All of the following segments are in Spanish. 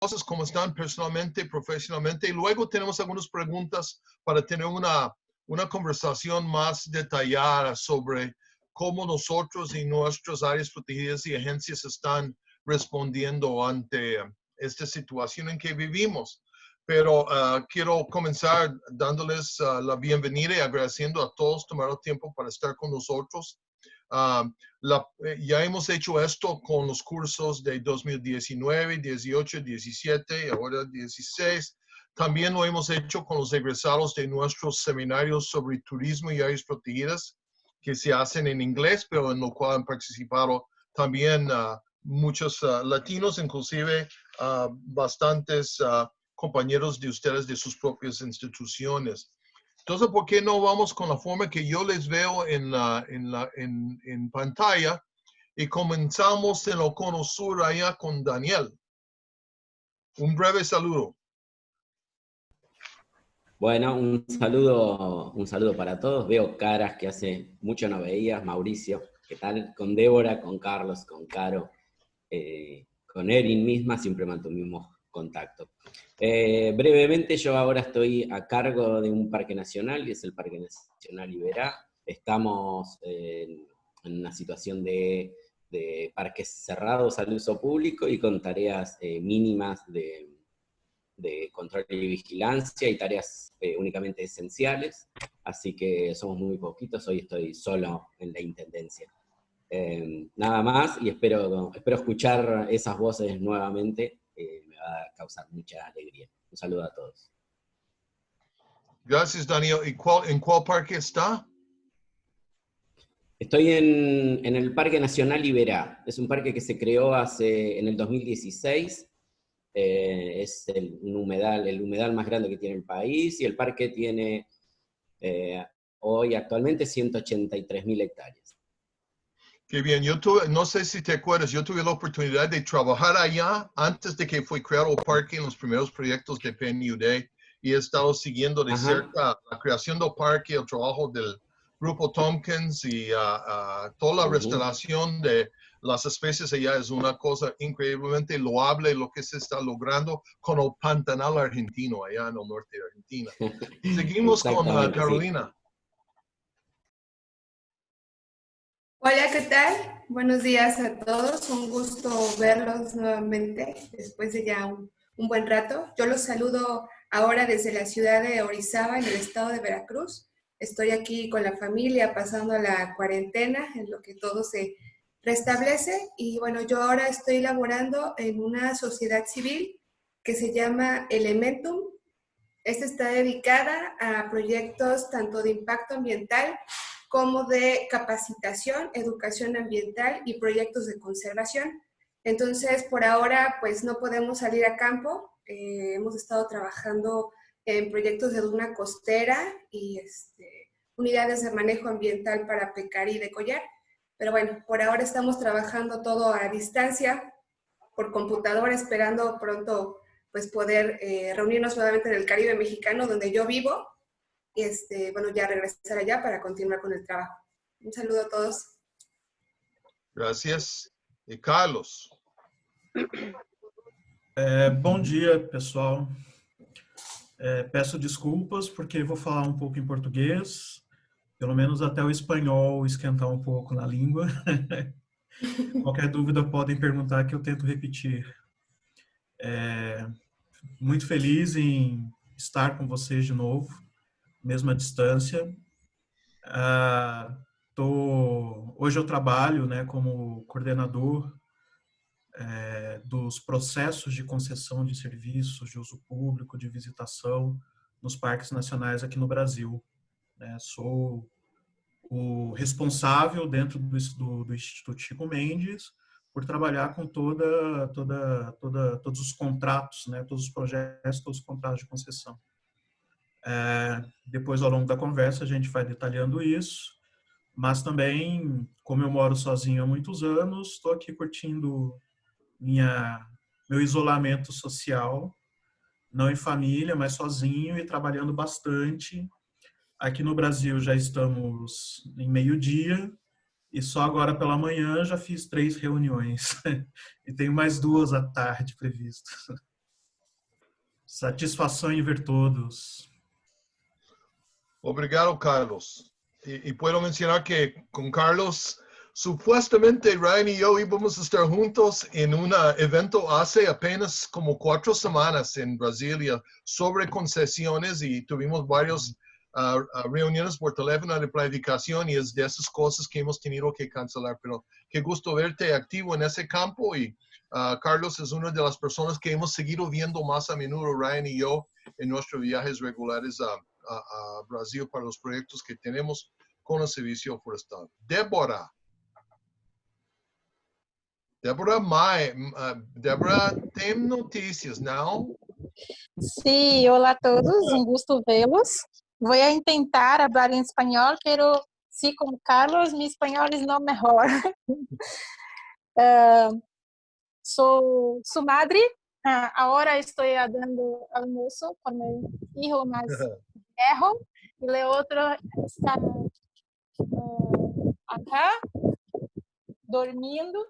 cosas, cómo están personalmente, profesionalmente. Y luego tenemos algunas preguntas para tener una, una conversación más detallada sobre cómo nosotros y nuestras áreas protegidas y agencias están respondiendo ante esta situación en que vivimos. Pero ah, quiero comenzar dándoles ah, la bienvenida y agradeciendo a todos tomar el tiempo para estar con nosotros. Ah, eh, ya hemos hecho esto con los cursos de 2019, 18, 17, ahora 16. También lo hemos hecho con los egresados de nuestros seminarios sobre turismo y áreas protegidas que se hacen en inglés, pero en lo cual han participado también muchos latinos, inclusive bastantes compañeros de ustedes de sus propias instituciones. Entonces, ¿por qué no vamos con la forma que yo les veo en, la, en, la, en, pantalla? Y comenzamos en sur allá con Daniel. Un breve saludo. Bueno, un saludo, un saludo para todos. Veo caras que hace mucho no veías. Mauricio, ¿qué tal? Con Débora, con Carlos, con Caro, eh, con Erin misma, siempre mantuvimos contacto. Eh, brevemente, yo ahora estoy a cargo de un parque nacional, que es el Parque Nacional Iberá. Estamos en, una situación de, parques cerrados al uso público y con tareas eh, mínimas de, control y vigilancia y tareas eh, únicamente esenciales, así que somos muy poquitos, hoy estoy solo en la Intendencia. nada más, y espero escuchar esas voces nuevamente va a causar mucha alegría. Un saludo a todos. Gracias, Daniel. ¿Y cuál, en cuál parque está? Estoy en, en, el Parque Nacional Iberá. Es un parque que se creó hace, en el 2016. Eh, es el, un humedal, el humedal más grande que tiene el país y el parque tiene eh, hoy actualmente 183 mil hectáreas. Qué bien, yo tuve, no sé si te acuerdas, yo tuve la oportunidad de trabajar allá antes de que fue creado el parque en los primeros proyectos de PNUD y he estado siguiendo de cerca la creación del parque, el trabajo del grupo Tompkins y ah, ah, toda la restauración de las especies allá es una cosa increíblemente loable lo que se está logrando con el pantanal argentino allá en el norte de Argentina. Seguimos con uh, Carolina. Hola, ¿qué tal? Buenos días a todos. Un gusto verlos nuevamente después de ya un, buen rato. Yo los saludo ahora desde la ciudad de Orizaba, en el estado de Veracruz. Estoy aquí con la familia pasando la cuarentena, en lo que todo se restablece. Y bueno, yo ahora estoy laborando en una sociedad civil que se llama Elementum. Esta está dedicada a proyectos tanto de impacto ambiental como de capacitación, educación ambiental y proyectos de conservación. Entonces, por ahora, pues no podemos salir a campo. Eh, hemos estado trabajando en proyectos de duna costera y este, unidades de manejo ambiental para pecar y decollar. Pero bueno, por ahora estamos trabajando todo a distancia, por computadora, esperando pronto pues poder eh, reunirnos nuevamente en el Caribe mexicano, donde yo vivo, este, bueno, ya regresar allá para continuar con el trabajo. Un saludo a todos. Gracias. E Carlos? É, bom dia, pessoal. É, peço desculpas porque vou falar um pouco em português, pelo menos até o espanhol esquentar um pouco na língua. Qualquer dúvida podem perguntar que eu tento repetir. É, muito feliz em estar com vocês de novo mesma distância. Ah, tô, hoje eu trabalho né, como coordenador é, dos processos de concessão de serviços de uso público, de visitação nos parques nacionais aqui no Brasil. Né? Sou o responsável dentro do, do, do, Instituto Chico Mendes por trabalhar com toda, toda, toda, todos os contratos, né? todos os projetos, todos os contratos de concessão. É, depois, ao longo da conversa, a gente vai detalhando isso. Mas também, como eu moro sozinho há muitos anos, estou aqui curtindo minha, meu isolamento social, não em família, mas sozinho e trabalhando bastante. Aqui no Brasil já estamos em meio-dia e só agora pela manhã já fiz três reuniões e tenho mais duas à tarde previstas. Satisfação em ver todos. Obrigado, Carlos. Y, puedo mencionar que con Carlos, supuestamente Ryan y yo íbamos a estar juntos en un evento hace apenas como cuatro semanas en Brasilia sobre concesiones y tuvimos varios uh, reuniones por teléfono de planificación y es de esas cosas que hemos tenido que cancelar. Pero qué gusto verte activo en ese campo y uh, Carlos es una de las personas que hemos seguido viendo más a menudo, Ryan y yo, en nuestros viajes regulares a, a, a Brasil para los proyectos que tenemos con el servicio forestal. Débora. Débora, Mai, uh, Débora, tem notícias, não? Sí, hola a todos, un gusto verlos. Voy a intentar hablar en español, pero sí, como Carlos, mi español es no mejor. uh, sou su madre, uh, ahora estoy dando almuerzo con mi hijo más viejo y el otro está uh, acá dormindo.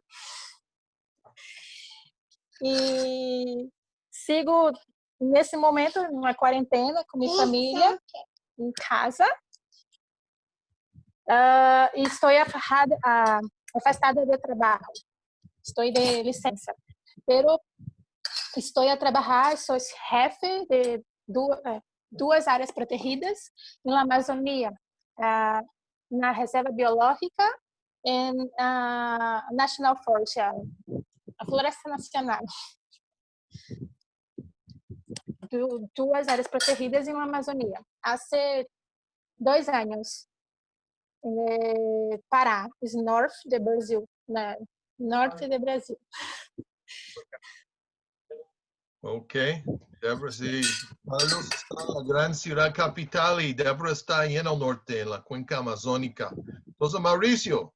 E sigo nesse momento numa quarentena com minha família em casa. Uh, e estou afastada, uh, afastada de trabalho. Estou de licença. Pero estou a trabalhar, sou chefe de duas, duas áreas protegidas na Amazônia, na Reserva Biológica e na National Forest, a Floresta Nacional. duas áreas protegidas uma Amazônia. Há dois anos, em Pará, norte do Brasil, na norte do Brasil. Ok. Débora, sí. Carlos está en la gran ciudad capital y Débora está ahí en el norte, en la cuenca amazónica. Entonces, Mauricio.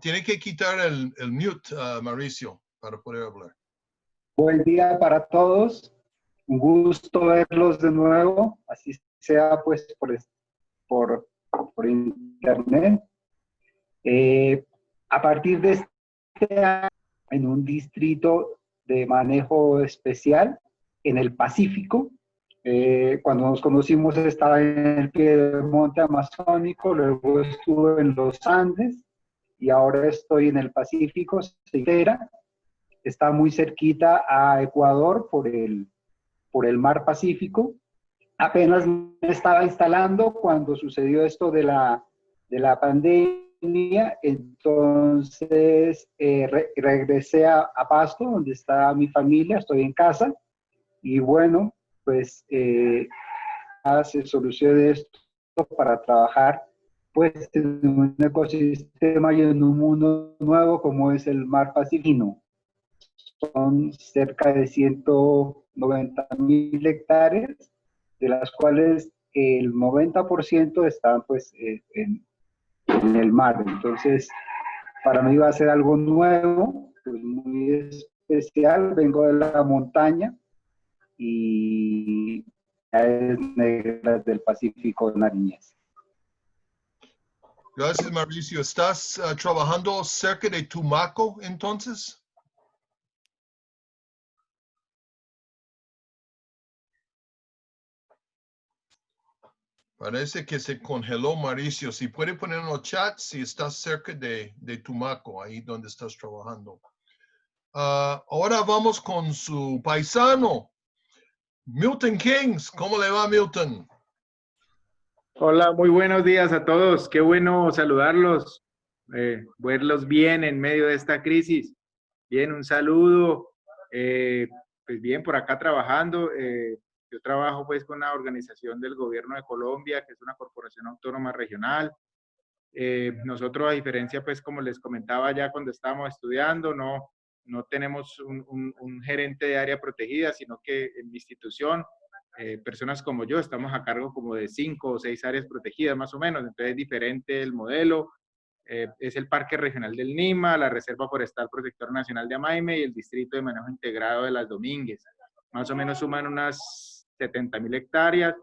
Tiene que quitar el, el mute, uh, Mauricio, para poder hablar. Buen día para todos. Un gusto verlos de nuevo, así sea pues por, por, por internet. Eh, a partir de este año, en un distrito de manejo especial en el Pacífico. Eh, cuando nos conocimos estaba en el pie del monte amazónico, luego estuve en los Andes y ahora estoy en el Pacífico, Ceitera. Está muy cerquita a Ecuador por el, por el mar Pacífico. Apenas me estaba instalando cuando sucedió esto de la, de la pandemia entonces eh, regresé a, Pasto, donde está mi familia, estoy en casa, y bueno, pues eh, se soluciona esto para trabajar pues en un ecosistema y en un mundo nuevo como es el mar Pacífico. Son cerca de 190 mil hectáreas, de las cuales el 90% están pues eh, en, en el mar. Entonces, para mí va a ser algo nuevo, pues muy especial. Vengo de la montaña y es negra del Pacífico Nariñez. Gracias, Mauricio. ¿Estás uh, trabajando cerca de Tumaco entonces? Parece que se congeló, Mauricio. Si puede poner en el chat si estás cerca de, de Tumaco, ahí donde estás trabajando. Uh, ahora vamos con su paisano, Milton Kings. ¿Cómo le va, Milton? Hola, muy buenos días a todos. Qué bueno saludarlos, eh, verlos bien en medio de esta crisis. Bien, un saludo. Eh, pues bien, por acá trabajando. Eh, yo trabajo pues con una organización del gobierno de Colombia, que es una corporación autónoma regional. Eh, nosotros, a diferencia, pues como les comentaba ya cuando estábamos estudiando, no, no tenemos un, un, gerente de área protegida, sino que en mi institución, eh, personas como yo, estamos a cargo como de cinco o seis áreas protegidas más o menos, entonces es diferente el modelo. Eh, es el Parque Regional del Nima, la Reserva Forestal Protector Nacional de Amaime y el Distrito de Manejo Integrado de las Domínguez. Más o menos suman unas 70 mil hectáreas.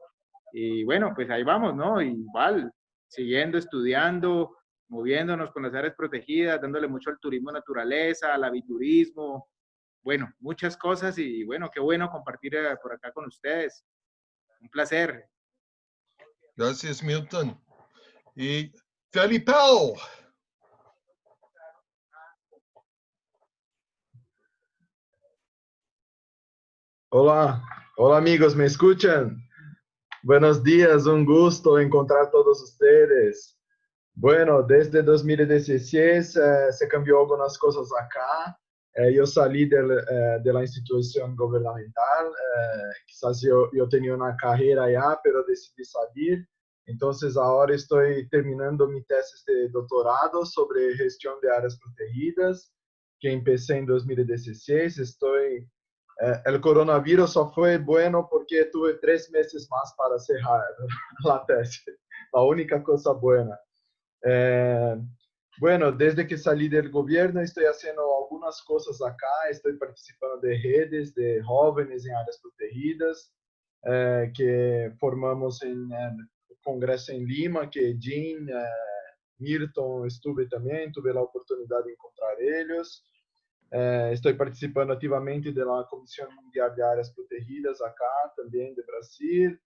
Y bueno, pues ahí vamos, ¿no? Igual, siguiendo, estudiando, moviéndonos con las áreas protegidas, dándole mucho al turismo naturaleza, al aviturismo, bueno, muchas cosas y bueno, qué bueno compartir eh, por acá con ustedes. Un placer. Gracias, Milton. Y Felipe. Hola, hola amigos, ¿me escuchan? Buenos días, un gusto encontrar todos ustedes. Bueno, desde 2016 eh, se cambió algunas cosas acá. Eh, yo salí del, eh, de la institución gubernamental, quizás yo, yo tenía una carrera ya, pero decidí salir. Entonces ahora estoy terminando mi tesis de doctorado sobre gestión de áreas protegidas, que empecé en 2016. Estoy eh, el coronavirus só fue bueno porque tuve tres meses más para cerrar la tesis. La única cosa buena. Eh, bueno, desde que salí del gobierno estoy haciendo algunas cosas acá. Estoy participando de redes de jóvenes en áreas protegidas eh, que formamos en el congreso en Lima, que Jean, Milton estuve también, tuve la oportunidad de encontrar ellos. Eh, estou participando ativamente da Comissão Mundial de Áreas Protegidas, acá também de Brasil.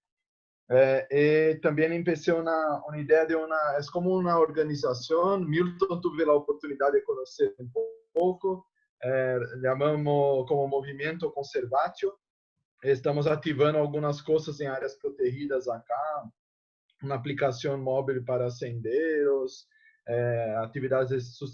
Eh, e também empecé uma, uma ideia de uma, é como uma organização. Milton tive a oportunidade de conhecer um pouco. Eh, chamamos como Movimento Conservatio. Estamos ativando algumas coisas em áreas protegidas acá. Uma aplicação móvel para senderos, é, atividades de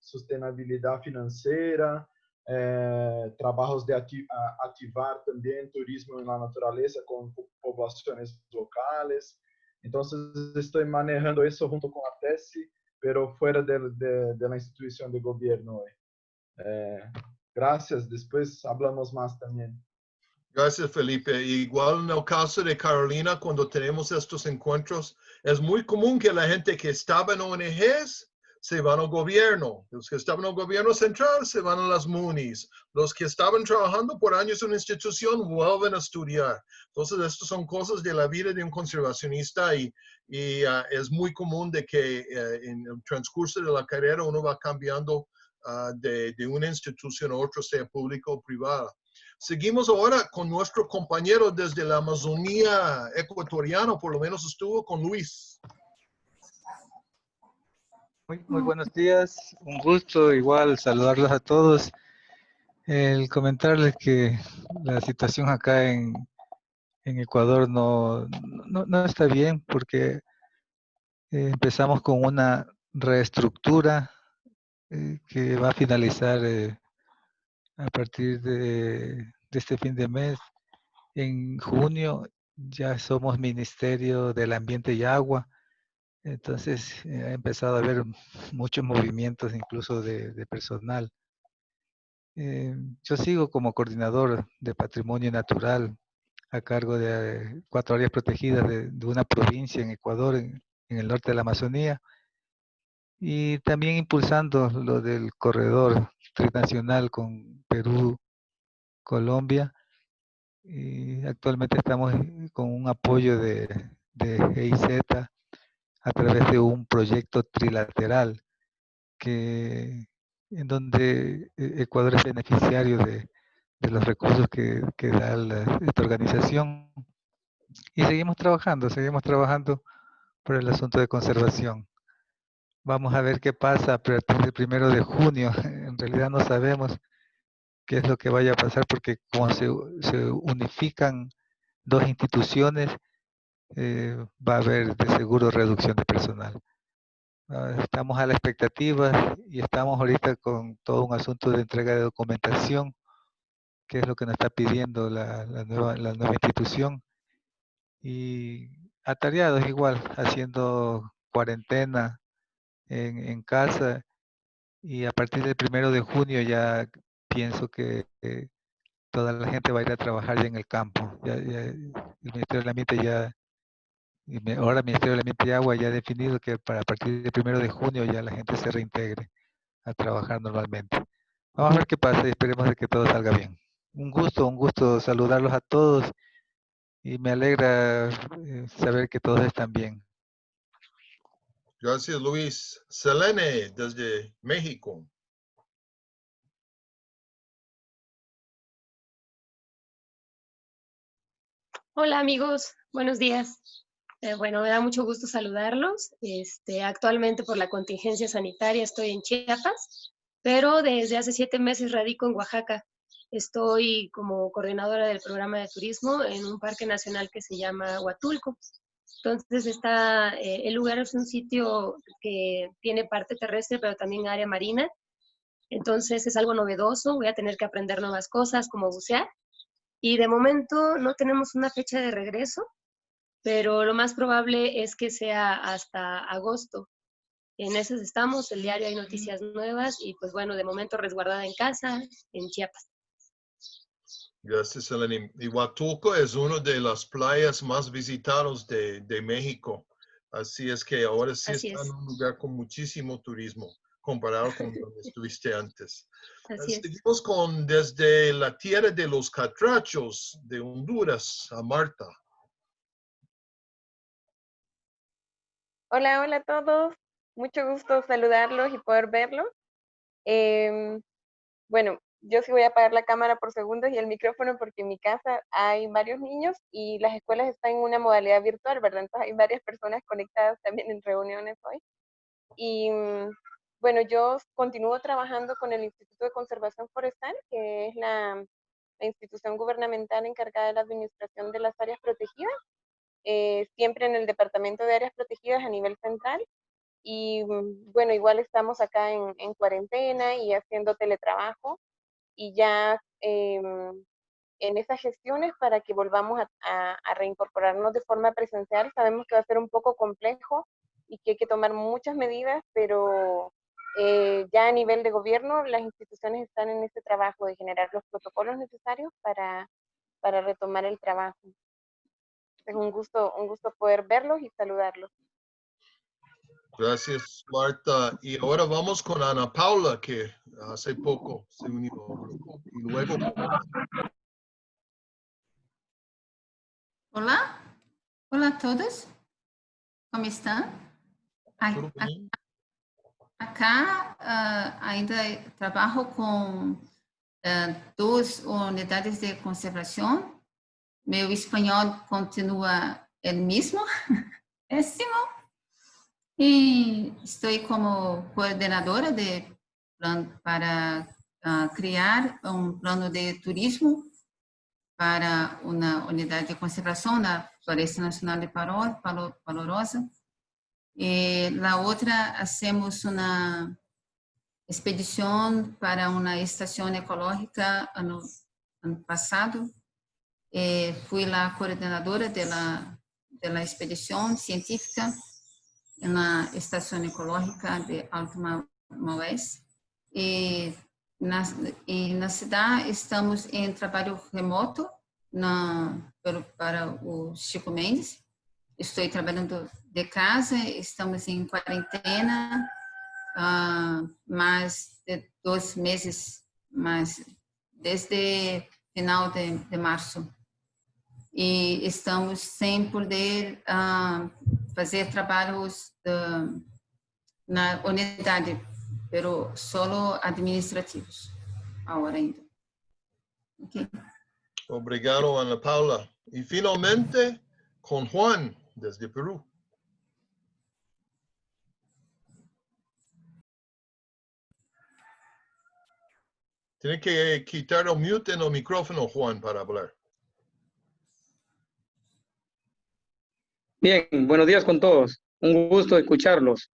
sustentabilidade financeira, é, trabalhos de ativar também turismo na natureza com populações locais. Então, estou manejando isso junto com a tese, pero fora de, de instituição de governo. É, graças. Depois falamos mais também. Gracias, Felipe. Igual en el caso de Carolina, cuando tenemos estos encuentros, es muy común que la gente que estaba en ONGs se van al gobierno. Los que estaban el gobierno central se van a las MUNIs. Los que estaban trabajando por años en una institución vuelven a estudiar. Entonces, estas son cosas de la vida de un conservacionista y, uh, es muy común de que uh, en el transcurso de la carrera uno va cambiando uh, de, de una institución a otra, sea pública o privada. Seguimos ahora con nuestro compañero desde la Amazonía ecuatoriana, por lo menos estuvo con Luis. Muy, buenos días, un gusto igual saludarlos a todos. El comentarles que la situación acá en, en Ecuador no, no, no, está bien porque eh, empezamos con una reestructura eh, que va a finalizar eh, a partir de, este fin de mes. En junio ya somos Ministerio del Ambiente y Agua, entonces eh, ha empezado a haber muchos movimientos incluso de, personal. Eh, yo sigo como coordinador de patrimonio natural a cargo de cuatro áreas protegidas de, una provincia en Ecuador, en, el norte de la Amazonía, y también impulsando lo del corredor trinacional con Perú, Colombia. Y actualmente estamos con un apoyo de, de GIZ a través de un proyecto trilateral que, en donde e-, Ecuador es beneficiario de, de los recursos que, que da esta organización. Y seguimos trabajando, seguimos trabajando por el asunto de conservación. Vamos a ver qué pasa a partir del primero de junio. En realidad no sabemos qué es lo que vaya a pasar porque como se, unifican dos instituciones, eh, va a haber de seguro reducción de personal. Ah, estamos a la expectativa y estamos ahorita con todo un asunto de entrega de documentación, que es lo que nos está pidiendo la, nueva, la nueva institución. Y atareados igual, haciendo cuarentena, en, casa y a partir del primero de junio ya pienso que toda la gente va a ir a trabajar ya en el campo. Ya, el Ministerio del Ambiente ya, ahora el Ministerio del Ambiente y Agua ya ha definido que para partir del primero de junio ya la gente se reintegre a trabajar normalmente. Vamos a ver qué pasa y esperemos de que todo salga bien. Un gusto, un gusto saludarlos a todos y me alegra eh, saber que todos están bien. Gracias, Luis. Selene, desde México. Hola amigos, buenos días. Eh, bueno, me da mucho gusto saludarlos. Este, actualmente por la contingencia sanitaria estoy en Chiapas, pero desde hace siete meses radico en Oaxaca. Estoy como coordinadora del programa de turismo en un parque nacional que se llama Huatulco. Entonces, está, eh, el lugar es un sitio que tiene parte terrestre, pero también área marina. Entonces, es algo novedoso. Voy a tener que aprender nuevas cosas, como bucear. Y de momento no tenemos una fecha de regreso, pero lo más probable es que sea hasta agosto. En esas estamos, el diario hay noticias nuevas y pues bueno, de momento resguardada en casa, en Chiapas. Gracias, Eleni. Y Huatulco es una de las playas más visitadas de, de México. Así es que ahora sí Así está es. en un lugar con muchísimo turismo comparado con donde estuviste antes. Así es. Seguimos con desde la tierra de los catrachos de Honduras a Marta. Hola, hola a todos. Mucho gusto saludarlos y poder verlos. Em, bueno, yo sí voy a apagar la cámara por segundos y el micrófono porque en mi casa hay varios niños y las escuelas están en una modalidad virtual, ¿verdad? Entonces hay varias personas conectadas también en reuniones hoy. Y mm, bueno, yo continúo trabajando con el Instituto de Conservación Forestal, que es la, la institución gubernamental encargada de la administración de las áreas protegidas eh, siempre en el Departamento de Áreas Protegidas a nivel central. Y mm, bueno, igual estamos acá en, en cuarentena y haciendo teletrabajo y ya em, en esas gestiones para que volvamos a reincorporarnos de forma presencial. Sabemos que va a ser un poco complejo y que hay que tomar muchas medidas, pero eh, ya a nivel de gobierno las instituciones están en ese trabajo de generar los protocolos necesarios para, para retomar el trabajo. Es un gusto, un gusto poder verlos y saludarlos. Gracias, Marta. Y ahora vamos con Ana Paula, que hace poco se unió. Y luego, Olá, olá a todos. Como estão? Acá ah, ainda trabalho com ah, duas unidades de conservação. Meu espanhol continua o mesmo, péssimo. E estou como coordenadora de para ah, criar um plano de turismo para uma unidade de conservação na Floresta Nacional de Paro- Palo- Palorosa. E la outra, hacemos uma expedição para uma estação ecológica ano, ano passado. E fui lá coordenadora da expedição científica na estação ecológica de Alto Ma- Maués. E na, e na cidade estamos em trabalho remoto na, para o Chico Mendes. Estou trabalhando de casa, estamos em quarentena, ah, mais de dois meses, mas desde final de, de março. E estamos sem poder ah, fazer trabalhos da- na unidade, pero solo administrativos, agora ainda. Ok. Obrigado, Ana Paula. Y finalmente, con Juan, desde Perú. Tiene que quitar el mute el micrófono, Juan, para hablar. Bien, buenos días con todos. Un gusto escucharlos.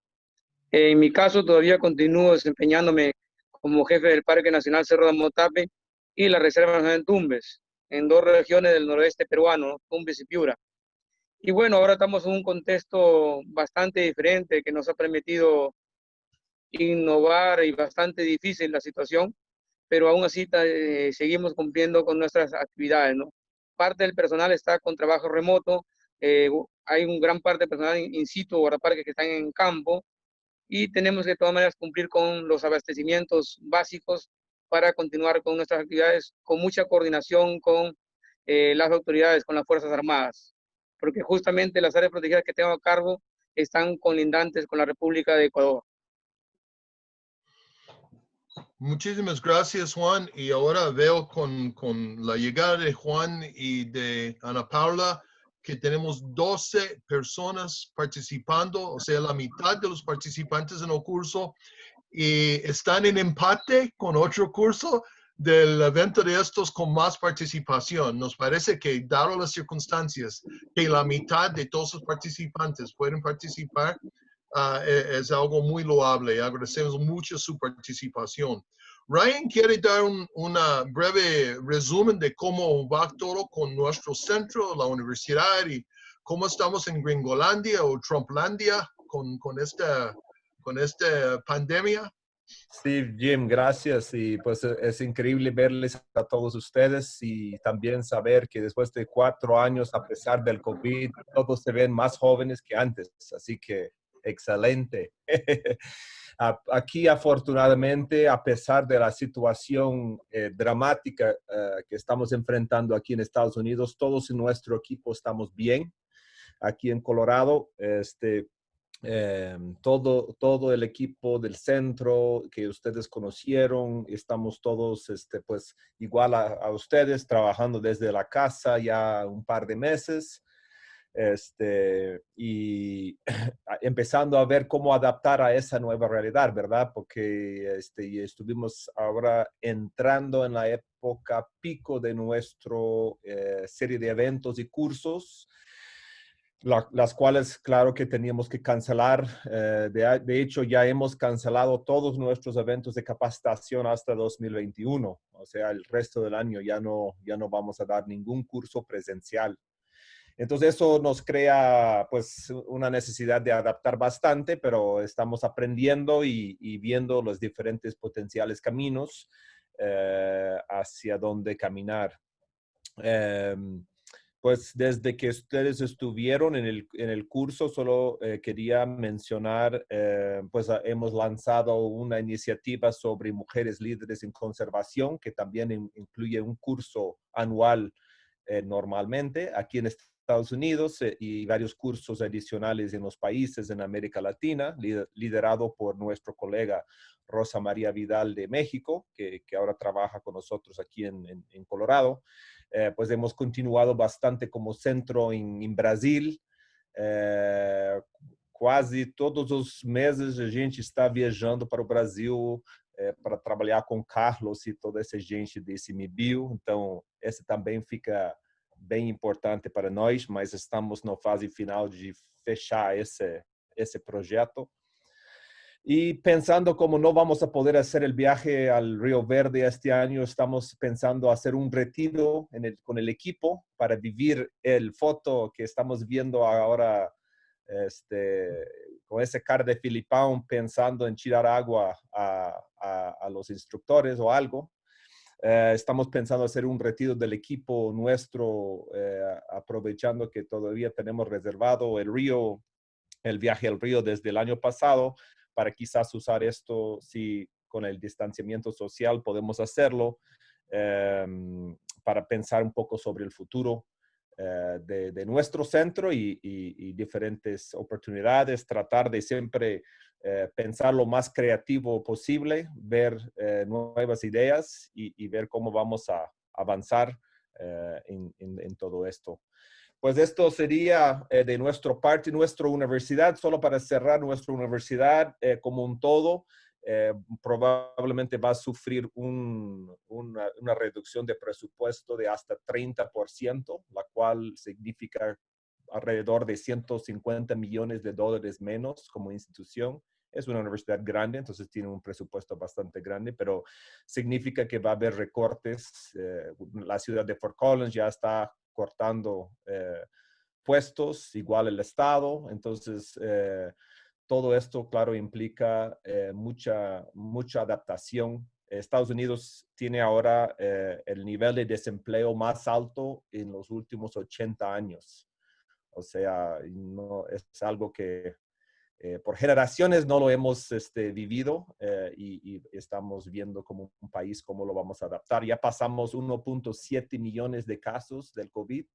En mi caso, todavía continúo desempeñándome como jefe del Parque Nacional Cerro de Motape y la Reserva Nacional de Tumbes, en dos regiones del noroeste peruano, Tumbes y Piura. Y bueno, ahora estamos en un contexto bastante diferente que nos ha permitido innovar y bastante difícil la situación, pero aún así eh, seguimos cumpliendo con nuestras actividades. Parte del personal está con trabajo remoto, eh, hay un gran parte de personal in, situ, guardaparques que están en campo, y tenemos que de todas maneras cumplir con los abastecimientos básicos para continuar con nuestras actividades con mucha coordinación con eh, las autoridades, con las Fuerzas Armadas, porque justamente las áreas protegidas que tengo a cargo están colindantes con la República de Ecuador. Muchísimas gracias, Juan. Y ahora veo con, con la llegada de Juan y de Ana Paula que tenemos 12 personas participando, o sea, la mitad de los participantes en el curso y están en empate con otro curso del evento de estos con más participación. Nos parece que, dado las circunstancias, que la mitad de todos los participantes pueden participar, e, es algo muy loable. Agradecemos mucho su participación. Ryan quiere dar un una breve resumen de cómo va todo con nuestro centro, la universidad y cómo estamos en Gringolandia o Trumplandia con, con, esta, con esta pandemia. Sí, Jim, gracias. Y pues e, es increíble verles a todos ustedes y también saber que después de cuatro años, a pesar del COVID, todos se ven más jóvenes que antes. Así que excelente. Aquí, afortunadamente, a pesar de la situación eh, dramática eh, que estamos enfrentando aquí en Estados Unidos, todos en nuestro equipo estamos bien. Aquí en Colorado, este, em, todo, todo el equipo del centro que ustedes conocieron, estamos todos este, pues, igual a ustedes, trabajando desde la casa ya un par de meses este, y empezando a ver cómo adaptar a esa nueva realidad, ¿verdad? Porque este, estuvimos ahora entrando en la época pico de nuestra eh, serie de eventos y cursos, las cuales, claro que teníamos que cancelar. Eh, de, de, hecho, ya hemos cancelado todos nuestros eventos de capacitación hasta 2021. O sea, el resto del año ya no, ya no vamos a dar ningún curso presencial. Entonces eso nos crea pues una necesidad de adaptar bastante, pero estamos aprendiendo y, viendo los diferentes potenciales caminos eh, hacia dónde caminar. Em, pues desde que ustedes estuvieron en el, curso, solo eh, quería mencionar, eh, pues hemos lanzado una iniciativa sobre mujeres líderes en conservación, que también incluye un curso anual normalmente. Aquí en Estados Unidos eh, y varios cursos adicionales en los países en América Latina, liderado por nuestro colega Rosa María Vidal de México, que, ahora trabaja con nosotros aquí en, Colorado. Eh, pues hemos continuado bastante como centro en, Brasil. Eh, quase todos os meses a gente está viajando para o Brasil para trabalhar com Carlos e toda essa gente desse MIBIO. Então, esse também fica bem importante para nós, mas estamos na fase final de fechar esse, esse projeto. Y pensando como no vamos a poder hacer el viaje al Río Verde este año, estamos pensando hacer un retiro en el, con equipo para vivir el foto que estamos viendo ahora este, con cara de Filipão pensando en tirar agua a, a, a los instructores o algo. Eh, estamos pensando hacer un retiro del equipo nuestro, eh, aprovechando que todavía tenemos reservado el río, el viaje al río desde el año pasado, para quizás usar esto si con el distanciamiento social podemos hacerlo, em, para pensar un poco sobre el futuro eh, de, nuestro centro y, y, diferentes oportunidades, tratar de siempre eh, pensar lo más creativo posible, ver eh, nuevas ideas y, ver cómo vamos a avanzar eh, en, todo esto. Pues esto sería de nuestra parte, nuestra universidad, solo para cerrar nuestra universidad como un todo, probablemente va a sufrir una, una, reducción de presupuesto de hasta 30%, la cual significa alrededor de 150 millones de dólares menos como institución es una universidad grande, entonces tiene un presupuesto bastante grande, pero significa que va a haber recortes. Eh, la ciudad de Fort Collins ya está cortando eh, puestos, igual el Estado. Entonces, eh, todo esto, claro, implica mucha, mucha adaptación. Estados Unidos tiene ahora el nivel de desempleo más alto en los últimos 80 años. O sea, no, es algo que eh, por generaciones no lo hemos este, vivido eh, y, estamos viendo como un país cómo lo vamos a adaptar. Ya pasamos 1.7 millones de casos del COVID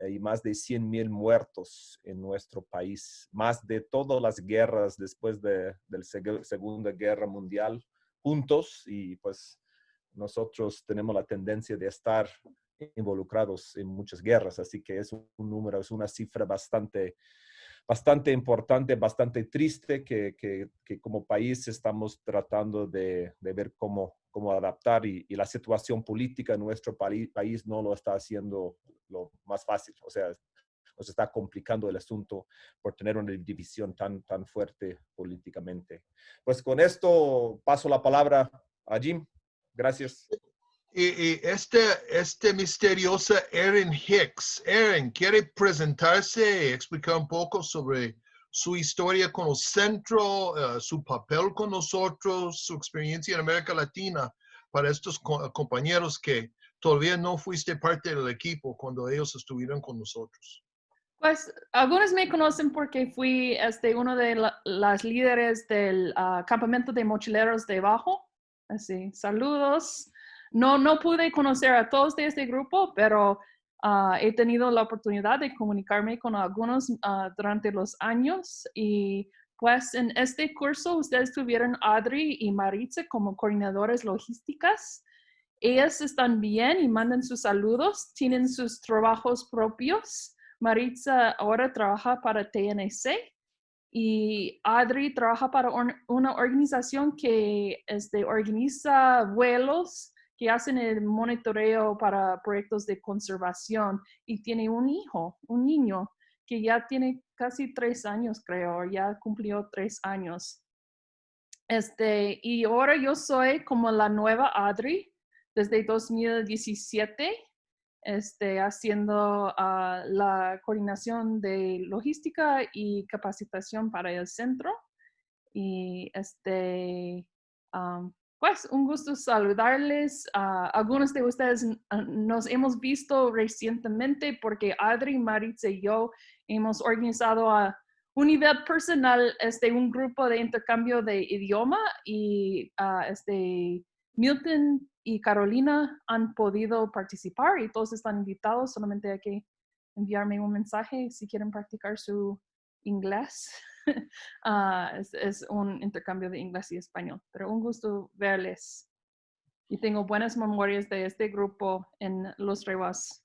eh, y más de 100 mil muertos en nuestro país, más de todas las guerras después de, la Segunda Guerra Mundial juntos y pues nosotros tenemos la tendencia de estar involucrados en muchas guerras, así que es un número, es una cifra bastante, bastante importante, bastante triste que, que, que como país estamos tratando de, de ver cómo, cómo adaptar y, y, la situación política en nuestro país, país no lo está haciendo lo más fácil, o sea, nos está complicando el asunto por tener una división tan, tan fuerte políticamente. Pues con esto paso la palabra a Jim. Gracias. Y, este, este misteriosa Erin Hicks. Erin, ¿quiere presentarse y explicar un poco sobre su historia con el centro, uh, su papel con nosotros, su experiencia en América Latina para estos co compañeros que todavía no fuiste parte del equipo cuando ellos estuvieron con nosotros? Pues algunos me conocen porque fui este, uno de la, las líderes del uh, campamento de mochileros de Bajo. Así, saludos. No, no pude conocer a todos de este grupo, pero uh, he tenido la oportunidad de comunicarme con algunos uh, durante los años y pues en este curso ustedes tuvieron Adri y Maritza como coordinadores logísticas. Ellas están bien y mandan sus saludos, tienen sus trabajos propios Maritza ahora trabaja para TNC y Adri trabaja para una organización que este, organiza vuelos que hacen el monitoreo para proyectos de conservación y tiene un hijo, un niño que ya tiene casi tres años, creo, ya cumplió tres años. Este, y ahora yo soy como la nueva Adri desde 2017 este, haciendo uh, la coordinación de logística y capacitación para el centro. Y este, um, pues un gusto saludarles. Uh, algunos de ustedes nos hemos visto recientemente porque Adri, Maritza y yo hemos organizado a un nivel personal este, un grupo de intercambio de idioma y uh, este, Milton y Carolina han podido participar y todos están invitados, solamente hay que enviarme un mensaje si quieren practicar su inglés. uh, es, es, un intercambio de inglés y español, pero un gusto verles. Y tengo buenas memorias de este grupo en Los Rewas.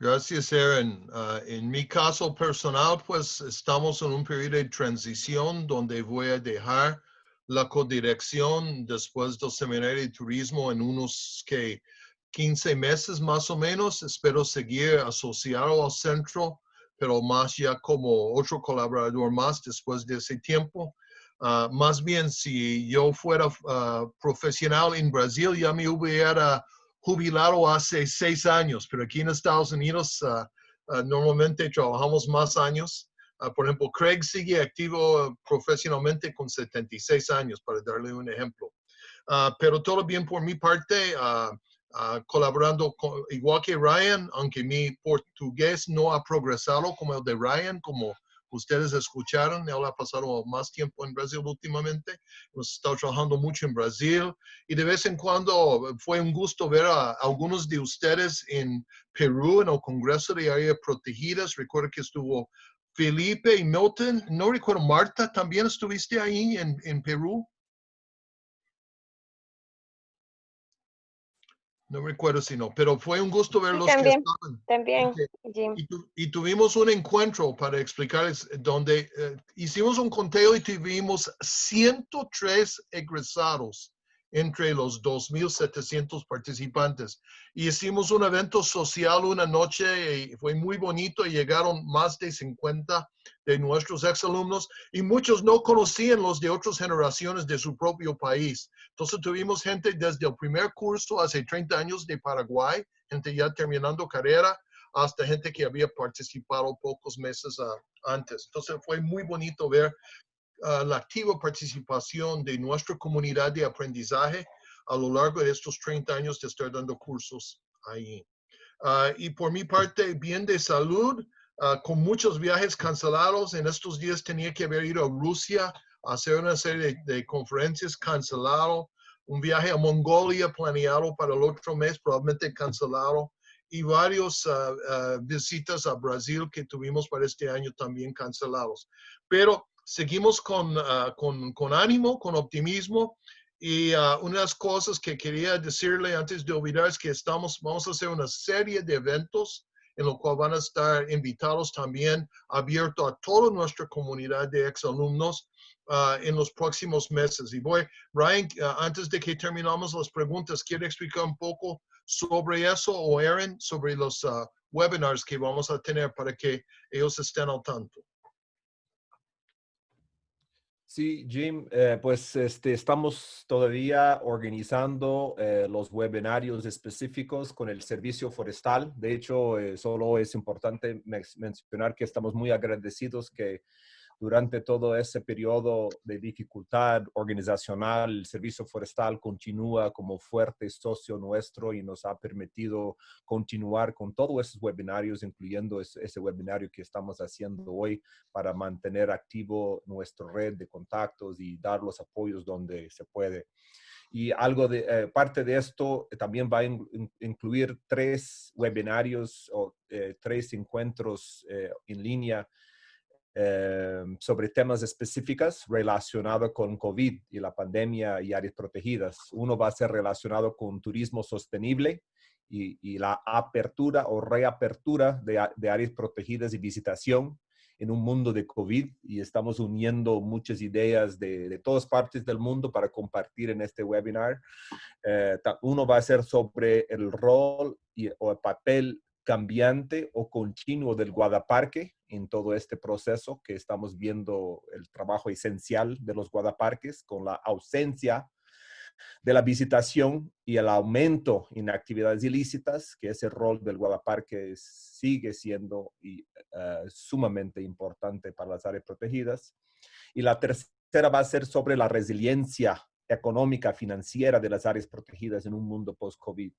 Gracias, Aaron. Uh, en mi caso personal, pues estamos en un periodo de transición donde voy a dejar la codirección después del seminario de turismo en unos que 15 meses más o menos. Espero seguir asociado al centro, pero más ya como otro colaborador más después de ese tiempo. Uh, más bien, si yo fuera uh, profesional en Brasil, ya me hubiera jubilado hace seis años, pero aquí en Estados Unidos uh, normalmente trabajamos más años. Por ejemplo, Craig sigue activo profesionalmente con 76 años, para darle un ejemplo. Pero todo bien por mi parte, uh, colaborando con, igual que Ryan, aunque mi portugués no ha progresado como el de Ryan, como ustedes escucharon, él ha pasado más tiempo en Brasil últimamente, hemos estado trabajando mucho en Brasil y de vez en cuando fue un gusto ver a algunos de ustedes en Perú, en el Congreso de Áreas Protegidas. Recuerdo que estuvo Felipe y Milton, no recuerdo, Marta, ¿también estuviste ahí en, en Perú? No recuerdo si no, pero fue un gusto verlos. Sí, también, también, Jim. Y, tu, y, tuvimos un encuentro para explicarles donde eh, hicimos un conteo y tuvimos 103 egresados entre los 2.700 participantes. Y hicimos un evento social una noche y fue muy bonito y llegaron más de 50 de nuestros exalumnos y muchos no conocían los de otras generaciones de su propio país. Entonces tuvimos gente desde el primer curso hace 30 años de Paraguay, gente ya terminando carrera, hasta gente que había participado pocos meses antes. Entonces fue muy bonito ver uh, la activa participación de nuestra comunidad de aprendizaje a lo largo de estos 30 años de estar dando cursos ahí. Uh, y por mi parte, bien de salud, uh, con muchos viajes cancelados. En estos días tenía que haber ido a Rusia a hacer una serie de, de conferencias cancelado. Un viaje a Mongolia planeado para el otro mes, probablemente cancelado. Y varios visitas a Brasil que tuvimos para este año también cancelados. Pero seguimos con, ah, con, con, ánimo, con optimismo. Y uh, una de las cosas que quería decirle antes de olvidar es que estamos, vamos a hacer una serie de eventos en lo cual van a estar invitados también, abierto a toda nuestra comunidad de exalumnos uh, en los próximos meses. Y voy, Ryan, antes de que terminamos las preguntas, ¿quiere explicar un poco sobre eso o Aaron, sobre los webinars que vamos a tener para que ellos estén al tanto? Sí, Jim, eh, pues este, estamos todavía organizando eh, los webinarios específicos con el servicio forestal. De hecho, eh, solo es importante mencionar que estamos muy agradecidos que durante todo ese periodo de dificultad organizacional, el Servicio Forestal continúa como fuerte socio nuestro y nos ha permitido continuar con todos esos webinarios, incluyendo ese, webinario que estamos haciendo hoy para mantener activo nuestra red de contactos y dar los apoyos donde se puede. Y algo de eh, parte de esto también va a incluir tres webinarios o eh, tres encuentros eh, en línea eh, sobre temas específicos relacionados con COVID y la pandemia y áreas protegidas. Uno va a ser relacionado con turismo sostenible y, la apertura o reapertura de, áreas protegidas y visitación en un mundo de COVID y estamos uniendo muchas ideas de, todas partes del mundo para compartir en este webinar. Eh, uno va a ser sobre el rol y, o el papel cambiante o continuo del guardaparque en todo este proceso que estamos viendo el trabajo esencial de los guardaparques con la ausencia de la visitación y el aumento en actividades ilícitas, que ese rol del guardaparque sigue siendo y, eh, sumamente importante para las áreas protegidas. Y la tercera va a ser sobre la resiliencia económica, financiera de las áreas protegidas en un mundo post-COVID.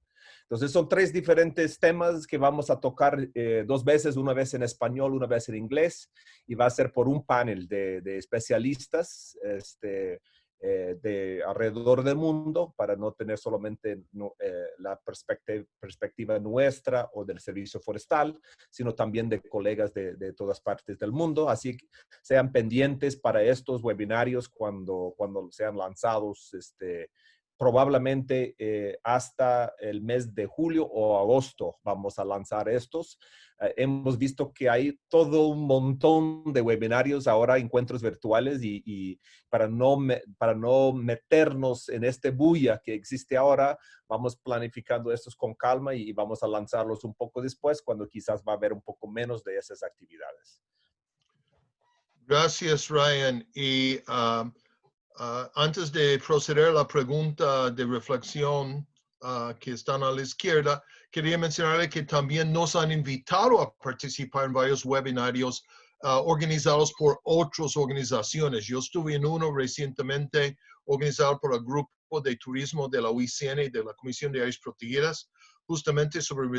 Entonces son tres diferentes temas que vamos a tocar eh, dos veces, una vez en español, una vez en inglés, y va a ser por un panel de, de especialistas, este, eh, de alrededor del mundo para no tener solamente eh, la perspectiva, nuestra o del servicio forestal, sino también de colegas de, de, todas partes del mundo. Así que sean pendientes para estos webinarios cuando, cuando sean lanzados este, probablemente eh, hasta el mes de julio o agosto vamos a lanzar estos. Eh, hemos visto que hay todo un montón de webinarios ahora, encuentros virtuales y, para, no para no meternos en este bulla que existe ahora, vamos planificando estos con calma y vamos a lanzarlos un poco después cuando quizás va a haber un poco menos de esas actividades. Gracias, Ryan. Y um, Ah, antes de proceder a la pregunta de reflexión uh, que están a la izquierda, quería mencionarle que también nos han invitado a participar en varios webinarios uh, organizados por otras organizaciones. Yo estuve en uno recientemente organizado por el Grupo de Turismo de la UICN y de la Comisión de Áreas Protegidas, justamente sobre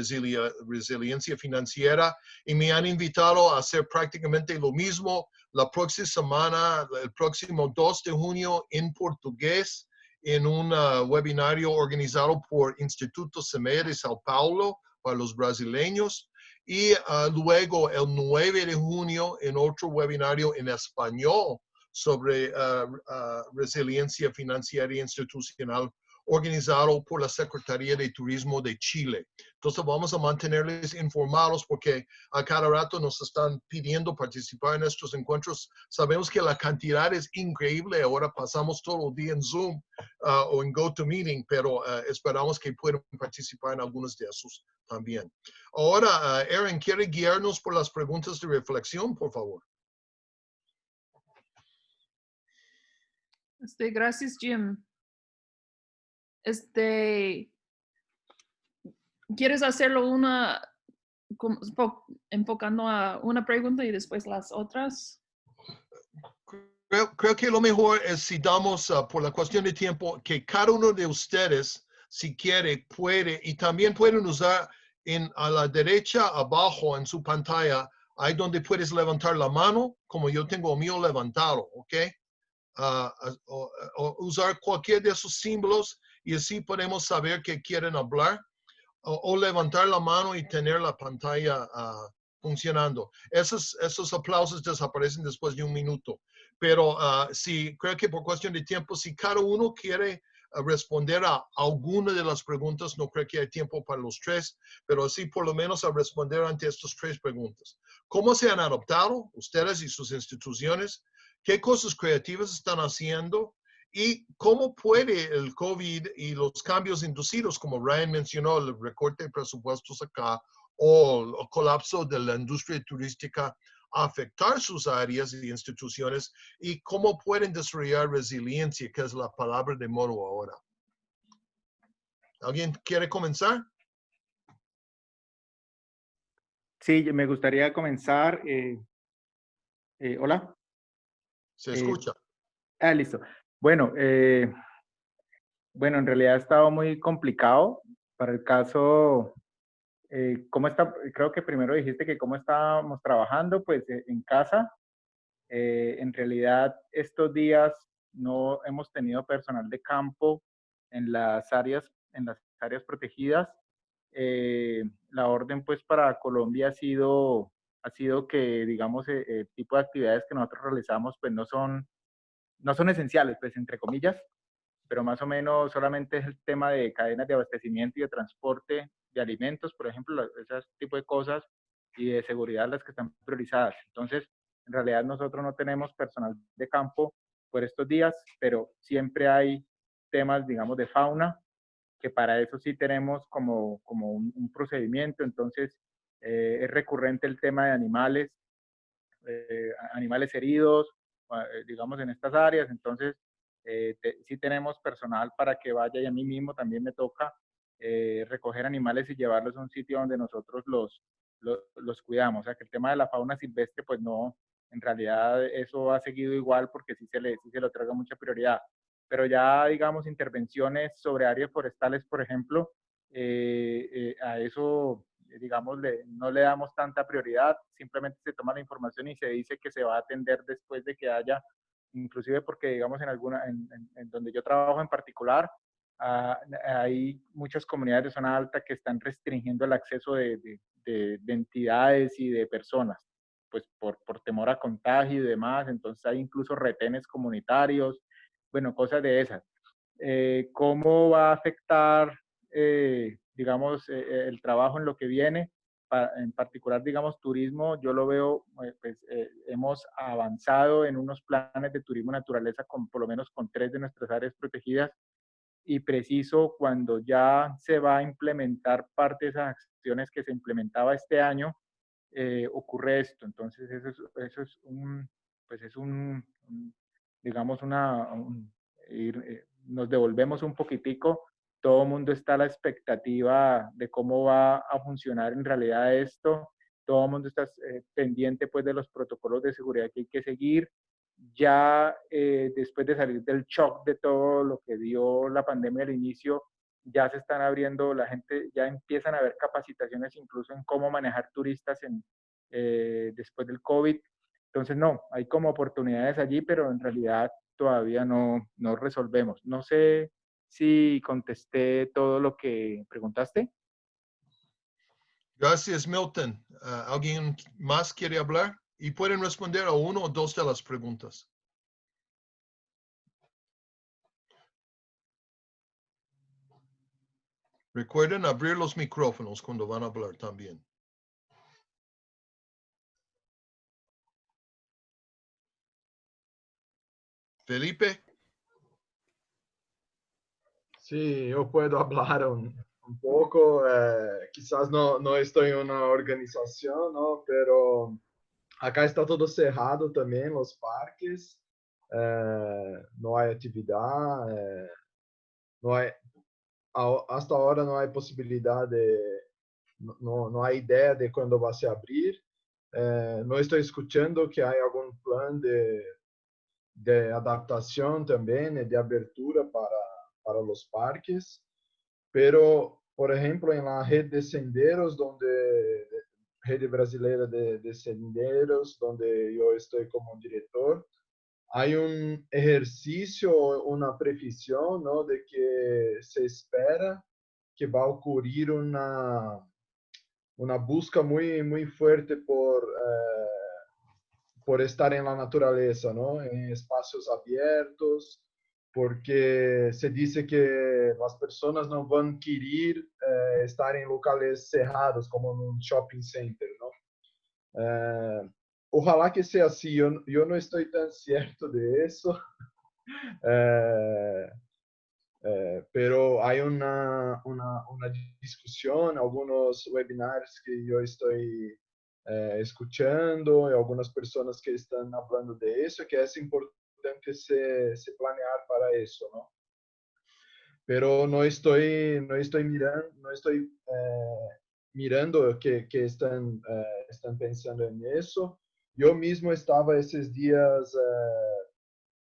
resiliencia financiera, y me han invitado a hacer prácticamente lo mismo la próxima semana, el próximo 2 de junio en portugués, en un uh, webinario organizado por Instituto Semeia de Sao Paulo para los brasileños. Y uh, luego el 9 de junio en otro webinario en español sobre uh, resiliencia financiera e institucional organizado por la Secretaría de Turismo de Chile. Entonces vamos a mantenerles informados porque a cada rato nos están pidiendo participar en estos encuentros. Sabemos que la cantidad es increíble. Ahora pasamos todo el día en Zoom uh, o en GoToMeeting, pero uh, esperamos que puedan participar en algunos de esos también. Ahora, uh, Aaron, ¿quiere guiarnos por las preguntas de reflexión, por favor? Este, gracias, Jim este, ¿quieres hacerlo una, enfocando a una pregunta y después las otras? Creo, que lo mejor es si damos, ah, por la cuestión de tiempo, que cada uno de ustedes, si quiere, puede, y también pueden usar en, a la derecha, abajo en su pantalla, ahí donde puedes levantar la mano, como yo tengo mío levantado, ¿ok? O, usar cualquier de esos símbolos y así podemos saber que quieren hablar o, levantar la mano y tener la pantalla uh, funcionando. Esos, esos aplausos desaparecen después de un minuto. Pero uh, sí, creo que por cuestión de tiempo, si cada uno quiere uh, responder a alguna de las preguntas, no creo que hay tiempo para los tres, pero sí por lo menos a responder ante estas tres preguntas. ¿Cómo se han adoptado ustedes y sus instituciones? ¿Qué cosas creativas están haciendo? ¿Y cómo puede el COVID y los cambios inducidos, como Ryan mencionó, el recorte de presupuestos acá o el colapso de la industria turística, afectar sus áreas y instituciones y cómo pueden desarrollar resiliencia, que es la palabra de modo ahora. ¿Alguien quiere comenzar? Sí, me gustaría comenzar. Eh, eh, Hola. Se escucha. ah, listo. Bueno, eh, bueno, en realidad ha estado muy complicado. Para el caso, eh, ¿cómo está? Creo que primero dijiste que cómo estábamos trabajando, pues eh, en casa. en realidad, estos días no hemos tenido personal de campo en las áreas, en las áreas protegidas. la orden, pues, para Colombia ha sido, ha sido que, digamos, el tipo de actividades que nosotros realizamos, pues, no son no son esenciales, pues entre comillas, pero más o menos solamente es el tema de cadenas de abastecimiento y de transporte de alimentos, por ejemplo, ese tipo de cosas, y de seguridad las que están priorizadas. Entonces, en realidad nosotros no tenemos personal de campo por estos días, pero siempre hay temas, digamos, de fauna, que para eso sí tenemos como, como un, procedimiento. Entonces, eh, es recurrente el tema de animales, eh, animales heridos, digamos, en estas áreas. Entonces, eh, sí tenemos personal para que vaya y a mí mismo también me toca eh, recoger animales y llevarlos a un sitio donde nosotros los, los, cuidamos. O sea, que el tema de la fauna silvestre, pues no, en realidad eso ha seguido igual porque sí se le, sí se le otorga mucha prioridad. Pero ya, digamos, intervenciones sobre áreas forestales, por ejemplo, a eso digamos, no le damos tanta prioridad, simplemente se toma la información y se dice que se va a atender después de que haya, inclusive porque, digamos, en alguna, en, donde yo trabajo en particular, ah, hay muchas comunidades de zona alta que están restringiendo el acceso de, de, de, entidades y de personas, pues por, por temor a contagio y demás, entonces hay incluso retenes comunitarios, bueno, cosas de esas. Eh, ¿Cómo va a afectar eh, digamos, eh, eh, el trabajo en lo que viene, en particular, digamos, turismo, yo lo veo, eh, pues hemos avanzado en unos planes de turismo naturaleza con por lo menos con tres de nuestras áreas protegidas y preciso cuando ya se va a implementar parte de esas acciones que se implementaba este año, ocurre esto. Entonces, eso es, eso es un, pues es un, digamos, una, nos devolvemos un poquitico todo el mundo está a la expectativa de cómo va a funcionar en realidad esto, todo el mundo está eh, pendiente pues de los protocolos de seguridad que hay que seguir. Ya eh, después de salir del shock de todo lo que dio la pandemia al inicio, ya se están abriendo, la gente ya empiezan a haber capacitaciones incluso en cómo manejar turistas en, eh, después del COVID. Entonces, no, hay como oportunidades allí, pero en realidad todavía no, no resolvemos. No sé si contesté todo lo que preguntaste. Gracias, Milton. Ah, ¿Alguien más quiere hablar? Y pueden responder a uno o dos de las preguntas. Recuerden abrir los micrófonos cuando van a hablar también. Felipe. Sí, yo puedo hablar un, poco. Eh, quizás no, no estoy en una organización, ¿no? pero acá está todo cerrado también, los parques. Eh, no hay actividad. Eh, no hay, hasta ahora no hay posibilidad de, no, no hay idea de cuándo va a abrir. no estoy escuchando que hay algún plan de, de adaptación también, de abertura para para los parques, pero, por ejemplo, en la red de senderos, donde Rede Brasileira de, de Senderos, donde yo estoy como director, hay un ejercicio, una previsión, ¿no? De que se espera que va a ocurrir una, una busca muy, muy fuerte por, por estar en la naturaleza, ¿no? En espacios abiertos, porque se dice que las personas no van a querer eh, estar en locales cerrados, como en un shopping center, ¿no? Eh, ojalá que sea así, yo, yo, no estoy tan cierto de eso, eh, pero hay una, una, una, discusión, algunos webinars que yo estoy escuchando y algunas personas que están hablando de eso, que es importante se, se planear para eso, ¿no? Pero no estoy, no estoy mirando, no estoy eh, mirando que, que eh, pensando en eso. Yo mismo estaba esos días eh,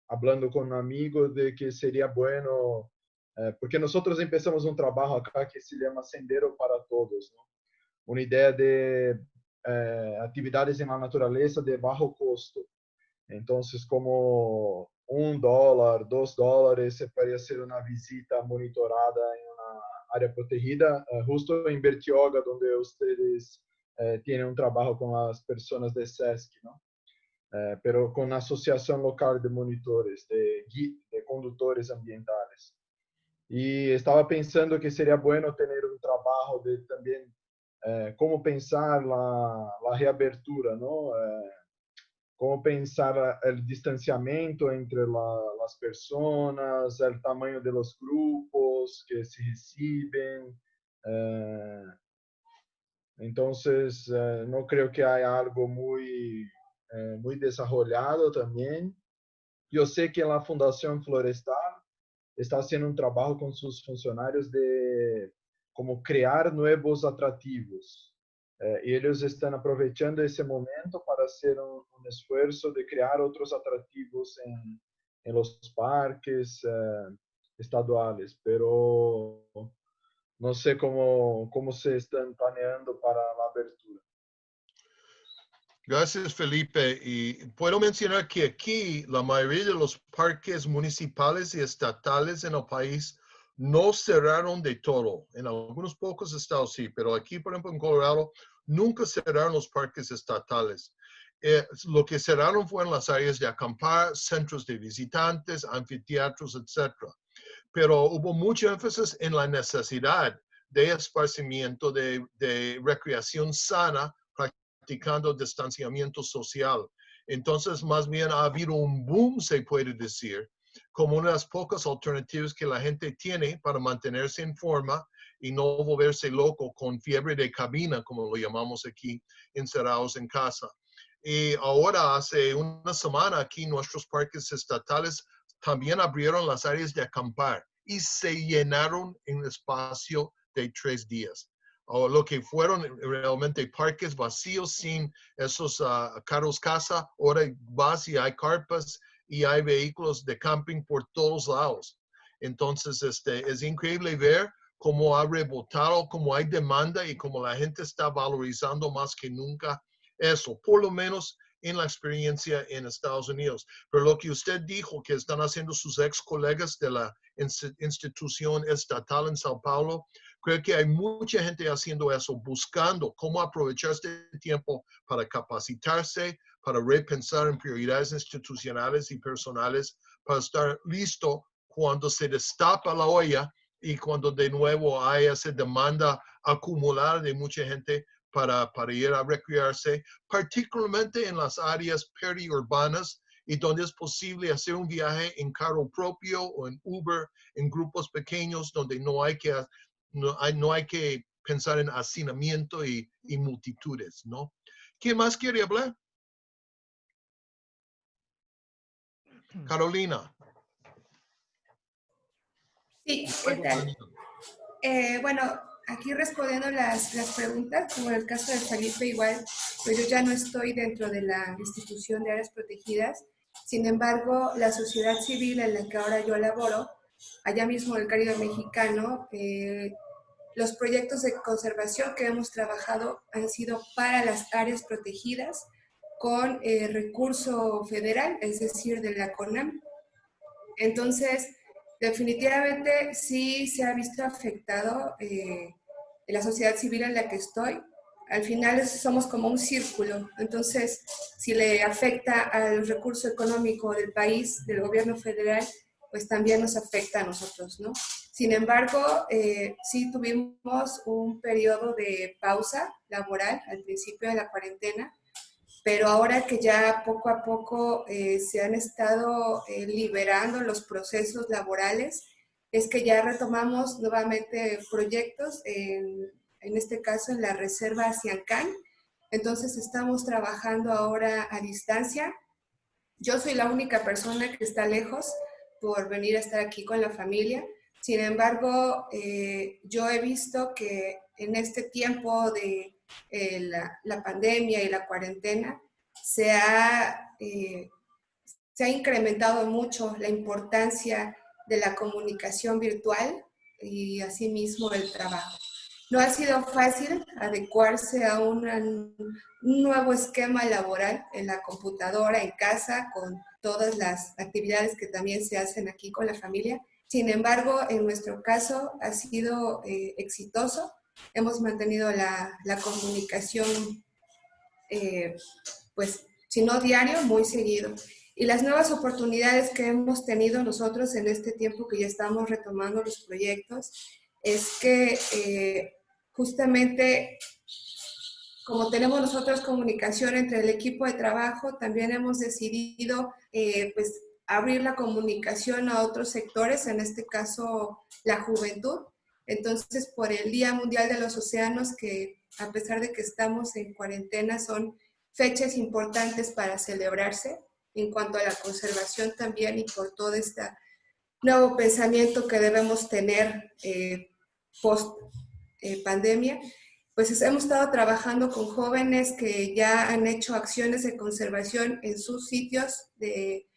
hablando con un amigo de que sería bueno, porque nosotros empezamos un trabajo acá que se llama Sendero para Todos, ¿no? Una idea de actividades en la naturaleza de bajo costo. Entonces, como un dólar, dos dólares, se puede hacer una visita monitorada en una área protegida, uh, justo en Bertioga, donde ustedes uh, tienen un trabajo con las personas de SESC, ¿no? Uh, pero con la Local de Monitores, de, de conductores ambientales. Y estaba pensando que sería bueno tener un trabajo de también cómo pensar la, reabertura, ¿no? Como pensar el distanciamiento entre la, las personas, el tamaño de los grupos que se reciben. Eh, entonces, eh, no creo que haya algo muy, eh, muy desarrollado también. Yo sé que la Fundación Florestal está haciendo un trabajo con sus funcionarios de como crear nuevos atractivos. Eh, ellos están aprovechando ese momento para hacer un, un esfuerzo de crear otros atractivos en, en los parques eh, estaduales, pero no sé cómo, cómo se están planeando para la abertura. Gracias, Felipe. Y puedo mencionar que aquí la mayoría de los parques municipales y estatales en el país no cerraron de todo. En algunos pocos estados sí, pero aquí, por ejemplo, en Colorado, nunca cerraron los parques estatales. Eh, lo que cerraron fueron las áreas de acampar, centros de visitantes, anfiteatros, etc. Pero hubo mucho énfasis en la necesidad de esparcimiento, de, de recreación sana, practicando distanciamiento social. Entonces, más bien ha habido un boom, se puede decir, como una de las pocas alternativas que la gente tiene para mantenerse en forma y no volverse loco con fiebre de cabina, como lo llamamos aquí, encerrados en casa. Y ahora, hace una semana, aquí nuestros parques estatales también abrieron las áreas de acampar y se llenaron en espacio de tres días. O lo que fueron realmente parques vacíos sin esos uh, carros casa, ahora vas y hay carpas y hay vehículos de camping por todos lados. Entonces, este, es increíble ver cómo ha rebotado, cómo hay demanda y cómo la gente está valorizando más que nunca eso, por lo menos en la experiencia en Estados Unidos. Pero lo que usted dijo que están haciendo sus ex colegas de la institución estatal en Sao Paulo, creo que hay mucha gente haciendo eso, buscando cómo aprovechar este tiempo para capacitarse, para repensar en prioridades institucionales y personales, para estar listo cuando se destapa la olla y cuando de nuevo hay esa demanda acumulada de mucha gente para, para ir a recrearse, particularmente en las áreas periurbanas y donde es posible hacer un viaje en carro propio o en Uber, en grupos pequeños donde no hay que, no hay, no hay que pensar en hacinamiento y, y multitudes, ¿no? ¿Quién más quiere hablar? Carolina. Sí, ¿qué tal? Eh, bueno, aquí respondiendo las, las preguntas, como en el caso de Felipe igual, pues yo ya no estoy dentro de la institución de áreas protegidas, sin embargo, la sociedad civil en la que ahora yo laboro, allá mismo en el Caribe mexicano, eh, los proyectos de conservación que hemos trabajado han sido para las áreas protegidas con eh, recurso federal, es decir, de la CONAM. Entonces, definitivamente sí se ha visto afectado eh, la sociedad civil en la que estoy, al final somos como un círculo. Entonces, si le afecta al recurso económico del país, del gobierno federal, pues también nos afecta a nosotros, ¿no? Sin embargo, eh, sí tuvimos un periodo de pausa laboral al principio de la cuarentena, pero ahora que ya poco a poco eh, se han estado eh, liberando los procesos laborales, es que ya retomamos nuevamente proyectos, en, en este caso en la Reserva Ciancán. Entonces estamos trabajando ahora a distancia. Yo soy la única persona que está lejos por venir a estar aquí con la familia. Sin embargo, eh, yo he visto que en este tiempo de eh, la, la, pandemia y la cuarentena se ha, eh, se ha incrementado mucho la importancia de la comunicación virtual y asimismo el trabajo. No ha sido fácil adecuarse a un nuevo esquema laboral en la computadora, en casa, con todas las actividades que también se hacen aquí con la familia. Sin embargo, en nuestro caso ha sido eh, exitoso. Hemos mantenido la, la comunicación, eh, pues, si no diario, muy seguido. Y las nuevas oportunidades que hemos tenido nosotros en este tiempo que ya estamos retomando los proyectos es que eh, justamente como tenemos nosotros comunicación entre el equipo de trabajo, también hemos decidido eh, pues, abrir la comunicación a otros sectores, en este caso la juventud. Entonces, por el Día Mundial de los Océanos, que a pesar de que estamos en cuarentena, son fechas importantes para celebrarse en cuanto a la conservación también y por todo este nuevo pensamiento que debemos tener eh, post eh, pandemia, pues hemos estado trabajando con jóvenes que ya han hecho acciones de conservación en sus sitios de,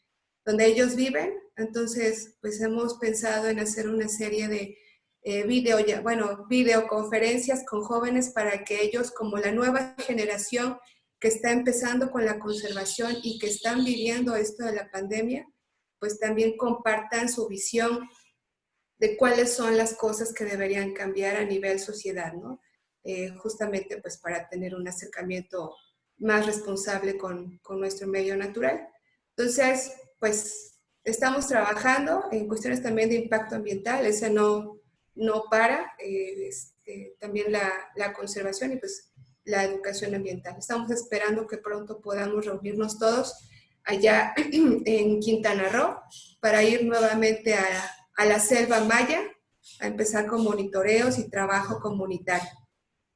donde ellos viven. Entonces, pues hemos pensado en hacer una serie de eh, video, bueno, videoconferencias con jóvenes para que ellos, como la nueva generación, que está empezando con la conservación y que están viviendo esto de la pandemia, pues también compartan su visión de cuáles son las cosas que deberían cambiar a nivel sociedad, ¿no? Eh, justamente pues para tener un acercamiento más responsable con, con, nuestro medio natural. Entonces, pues estamos trabajando en cuestiones también de impacto ambiental, ese no, no para, eh, este, también la, conservación y pues la educación ambiental. Estamos esperando que pronto podamos reunirnos todos allá en Quintana Roo para ir nuevamente a, a la selva maya a empezar con monitoreos y trabajo comunitario.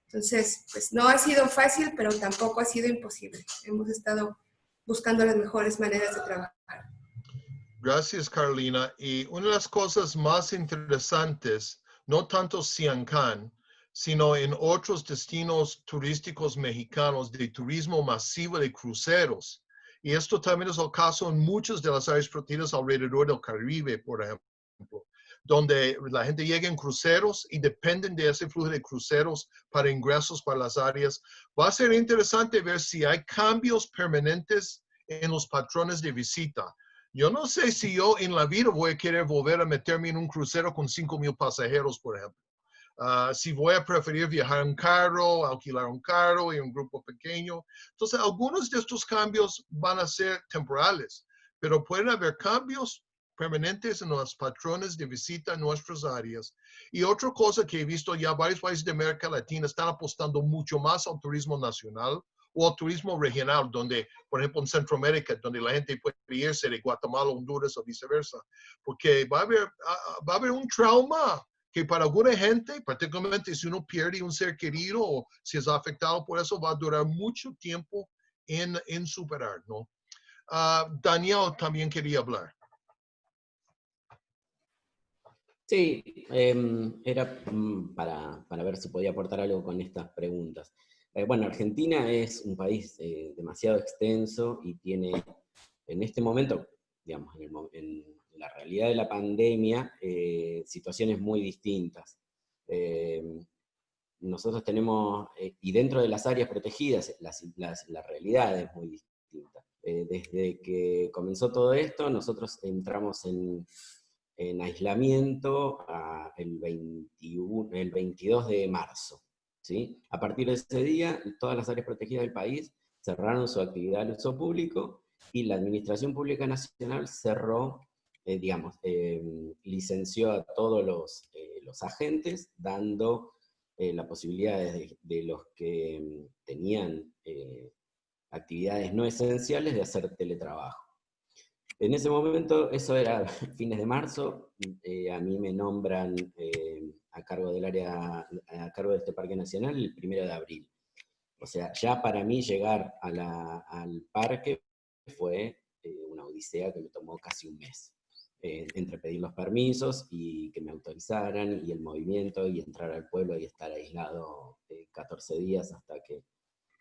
Entonces, pues no ha sido fácil, pero tampoco ha sido imposible. Hemos estado buscando las mejores maneras de trabajar. Gracias, Carolina. Y una de las cosas más interesantes, no tanto Siancán, sino en otros destinos turísticos mexicanos de turismo masivo de cruceros. Y esto también es el caso en muchas de las áreas protegidas alrededor del Caribe, por ejemplo, donde la gente llega en cruceros y dependen de ese flujo de cruceros para ingresos para las áreas. Va a ser interesante ver si hay cambios permanentes en los patrones de visita. Yo no sé si yo en la vida voy a querer volver a meterme en un crucero con 5 mil pasajeros, por ejemplo. Ah, si voy a preferir viajar en carro, alquilar un carro y un grupo pequeño. Entonces, algunos de estos cambios van a ser temporales, pero pueden haber cambios permanentes en los patrones de visita a nuestras áreas. Y otra cosa que he visto ya varios países de América Latina están apostando mucho más al turismo nacional o al turismo regional, donde, por ejemplo, en Centroamérica, donde la gente puede irse de Guatemala, Honduras o viceversa, porque va a haber, ah, ah, va a haber un trauma que para alguna gente, particularmente si uno pierde un ser querido o si es afectado por eso, va a durar mucho tiempo en, en superar, ¿no? Uh, Daniel también quería hablar. Sí, eh, era mm, para, para, ver si podía aportar algo con estas preguntas. Eh, bueno, Argentina es un país eh, demasiado extenso y tiene en este momento, digamos, en, el, la realidad de la pandemia, eh, situaciones muy distintas. Nosotros tenemos, y dentro de las áreas protegidas, la realidad es muy distinta. desde que comenzó todo esto, nosotros entramos en, en aislamiento el, 21, el 22 de marzo. ¿Sí? A partir de ese día, todas las áreas protegidas del país cerraron su actividad al uso público y la Administración Pública Nacional cerró, eh, digamos, em, licenció a todos los, eh, los agentes, dando eh, la posibilidad de, los que tenían actividades no esenciales de hacer teletrabajo. En ese momento, eso era fines de marzo, a mí me nombran a cargo del área, a cargo de este Parque Nacional el primero de abril. O sea, ya para mí llegar al parque fue eh, una odisea que me tomó casi un mes. Eh, entre pedir los permisos y que me autorizaran, y el movimiento, y entrar al pueblo y estar aislado 14 eh, días hasta que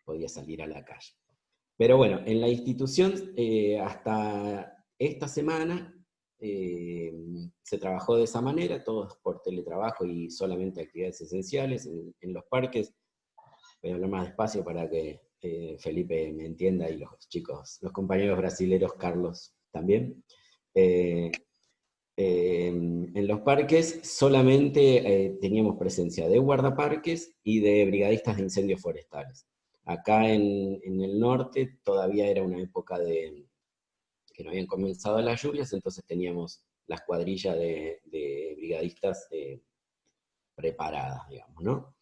podía salir a la calle. Pero bueno, en la institución, hasta esta semana, eh, se trabajó de esa manera, todos por teletrabajo y solamente actividades esenciales en, los parques. Voy a hablar más despacio para que eh, Felipe me entienda y los chicos, los compañeros brasileros, Carlos también. Eh, en los parques solamente teníamos presencia de guardaparques y de brigadistas de incendios forestales. Acá en, en el norte todavía era una época de, que no habían comenzado las lluvias, entonces teníamos las cuadrillas de, brigadistas eh, preparadas, digamos, ¿no?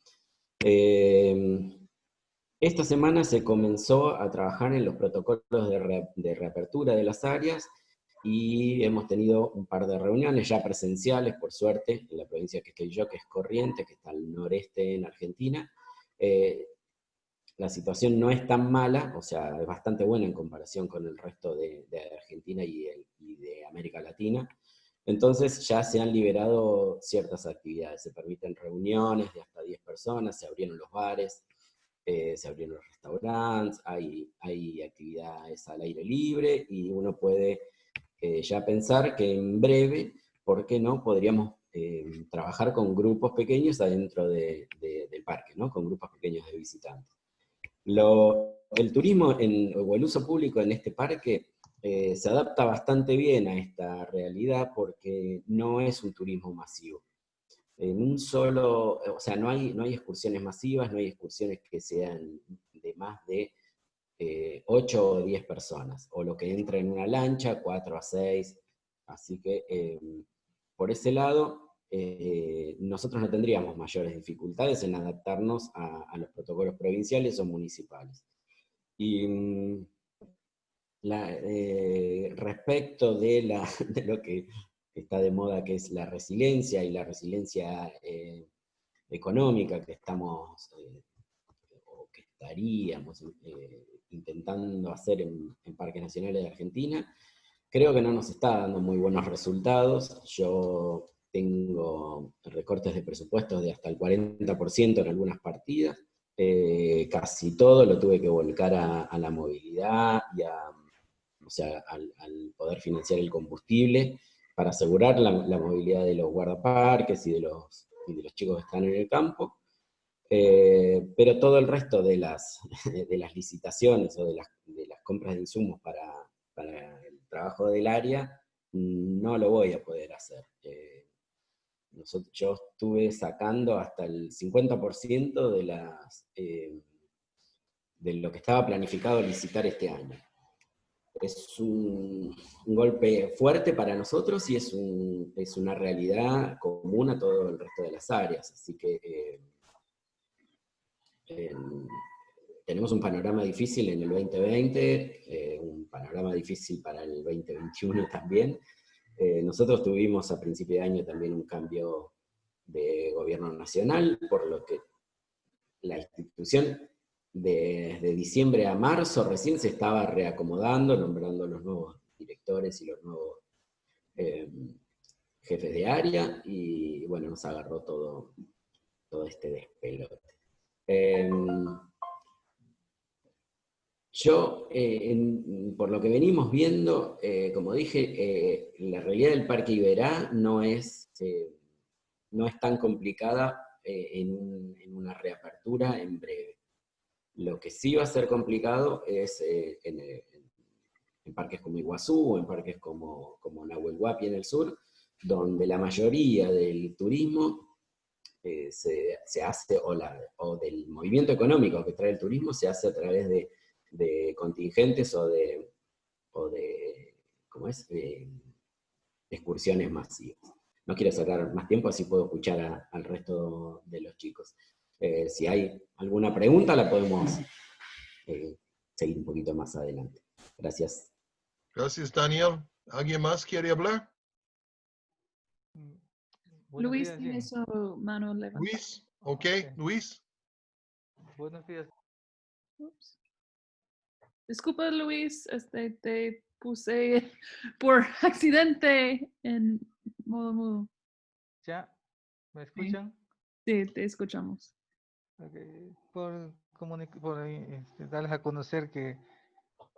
Eh, esta semana se comenzó a trabajar en los protocolos de, reapertura de las áreas, y hemos tenido un par de reuniones ya presenciales, por suerte, en la provincia que estoy yo, que es Corriente, que está al noreste en Argentina, eh, la situación no es tan mala, o sea, es bastante buena en comparación con el resto de, Argentina y, de América Latina. Entonces ya se han liberado ciertas actividades, se permiten reuniones de hasta 10 personas, se abrieron los bares, eh, se abrieron los restaurantes, hay, hay actividades al aire libre y uno puede eh, ya pensar que en breve, ¿por qué no? Podríamos eh, trabajar con grupos pequeños adentro del parque, ¿no? Con grupos pequeños de visitantes el turismo o el uso público en este parque eh, se adapta bastante bien a esta realidad porque no es un turismo masivo. En un solo, o sea, no hay, no hay excursiones masivas, no hay excursiones que sean de más de 8 eh, o 10 personas, o lo que entra en una lancha, 4 a 6, así que eh, por ese lado eh, nosotros no tendríamos mayores dificultades en adaptarnos a, los protocolos provinciales o municipales. Y mm, eh, respecto de, lo que está de moda, que es la resiliencia y la resiliencia eh, económica que estamos, o que estaríamos intentando hacer en, en Parques Nacionales de Argentina, creo que no nos está dando muy buenos resultados. Yo tengo recortes de presupuestos de hasta el 40% en algunas partidas, eh, casi todo lo tuve que volcar a, la movilidad y a, o sea, al, poder financiar el combustible para asegurar la, movilidad de los guardaparques y de los, de los chicos que están en el campo. Eh, pero todo el resto de las, de las licitaciones o de las, de las compras de insumos para, para, el trabajo del área, no lo voy a poder hacer. Eh, yo estuve sacando hasta el 50% de, las, eh, de lo que estaba planificado licitar este año. Es un, golpe fuerte para nosotros y es, es, una realidad común a todo el resto de las áreas, así que eh, tenemos un panorama difícil en el 2020, eh, un panorama difícil para el 2021 también, eh, nosotros tuvimos a principio de año también un cambio de gobierno nacional, por lo que la institución desde diciembre a marzo recién se estaba reacomodando, nombrando los nuevos directores y los nuevos eh, jefes de área, y bueno, nos agarró todo, todo este despelote. Em, yo, eh, por lo que venimos viendo, eh, como dije, eh, la realidad del Parque Iberá no es, no es tan complicada en, una reapertura en breve. Lo que sí va a ser complicado es en, parques como Iguazú o en parques como, como Nahuel Huapi en el sur, donde la mayoría del turismo se, se, hace, o, la, o, del movimiento económico que trae el turismo, se hace a través de, de contingentes o de, o de ¿cómo es? excursiones masivas. No quiero sacar más tiempo, así puedo escuchar al resto de los chicos. Eh, si hay alguna pregunta, la podemos eh, seguir un poquito más adelante. Gracias. Gracias, Daniel. ¿Alguien más quiere hablar? Luis tiene su mano levantada. Luis, ok, Luis. Buenos días. Disculpa, Luis, este, te puse por accidente en modo mudo. ¿Ya? ¿Me escuchan? Sí, te escuchamos. Okay. Por, por este, darles a conocer que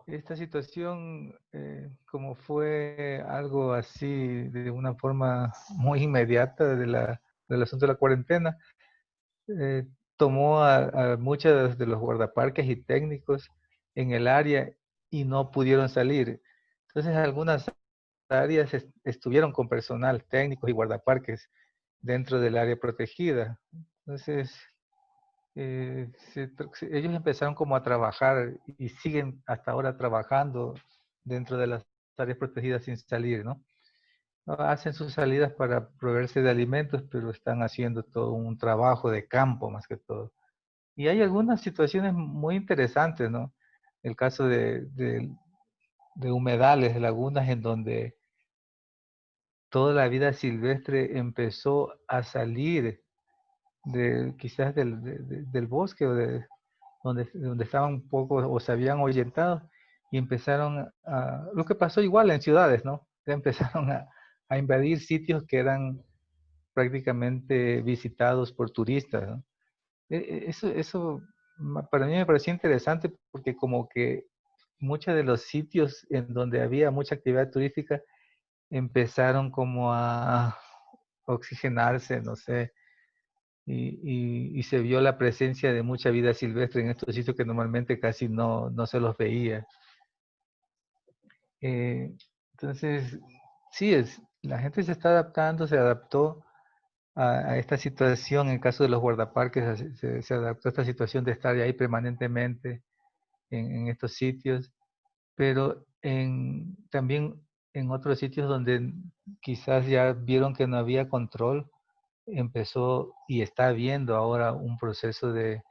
esta situación, eh, como fue algo así de una forma muy inmediata de la, del asunto de la cuarentena, eh, tomó a, a muchos de los guardaparques y técnicos en el área y no pudieron salir. Entonces algunas áreas estuvieron con personal técnico y guardaparques dentro del área protegida. Entonces, eh, ellos empezaron como a trabajar y siguen hasta ahora trabajando dentro de las áreas protegidas sin salir, ¿no? Hacen sus salidas para proveerse de alimentos, pero están haciendo todo un trabajo de campo más que todo. Y hay algunas situaciones muy interesantes, ¿no? El caso de, de humedales, de lagunas, en donde toda la vida silvestre empezó a salir de quizás del, del bosque o de donde, donde estaban un poco o se habían ahuyentado y empezaron a, lo que pasó igual en ciudades, ¿no? empezaron a, a invadir sitios que eran prácticamente visitados por turistas. E, e, eso, eso para mí me pareció interesante porque como que muchos de los sitios en donde había mucha actividad turística empezaron como a oxigenarse, no sé, y, y, se vio la presencia de mucha vida silvestre en estos sitios que normalmente casi no, no se los veía. Eh, entonces, sí, es, la gente se está adaptando, se adaptó a, esta situación, en el caso de los guardaparques, se, se, adaptó a esta situación de estar ahí permanentemente en, en estos sitios, pero en, también en otros sitios donde quizás ya vieron que no había control, empezó y está habiendo ahora un proceso de,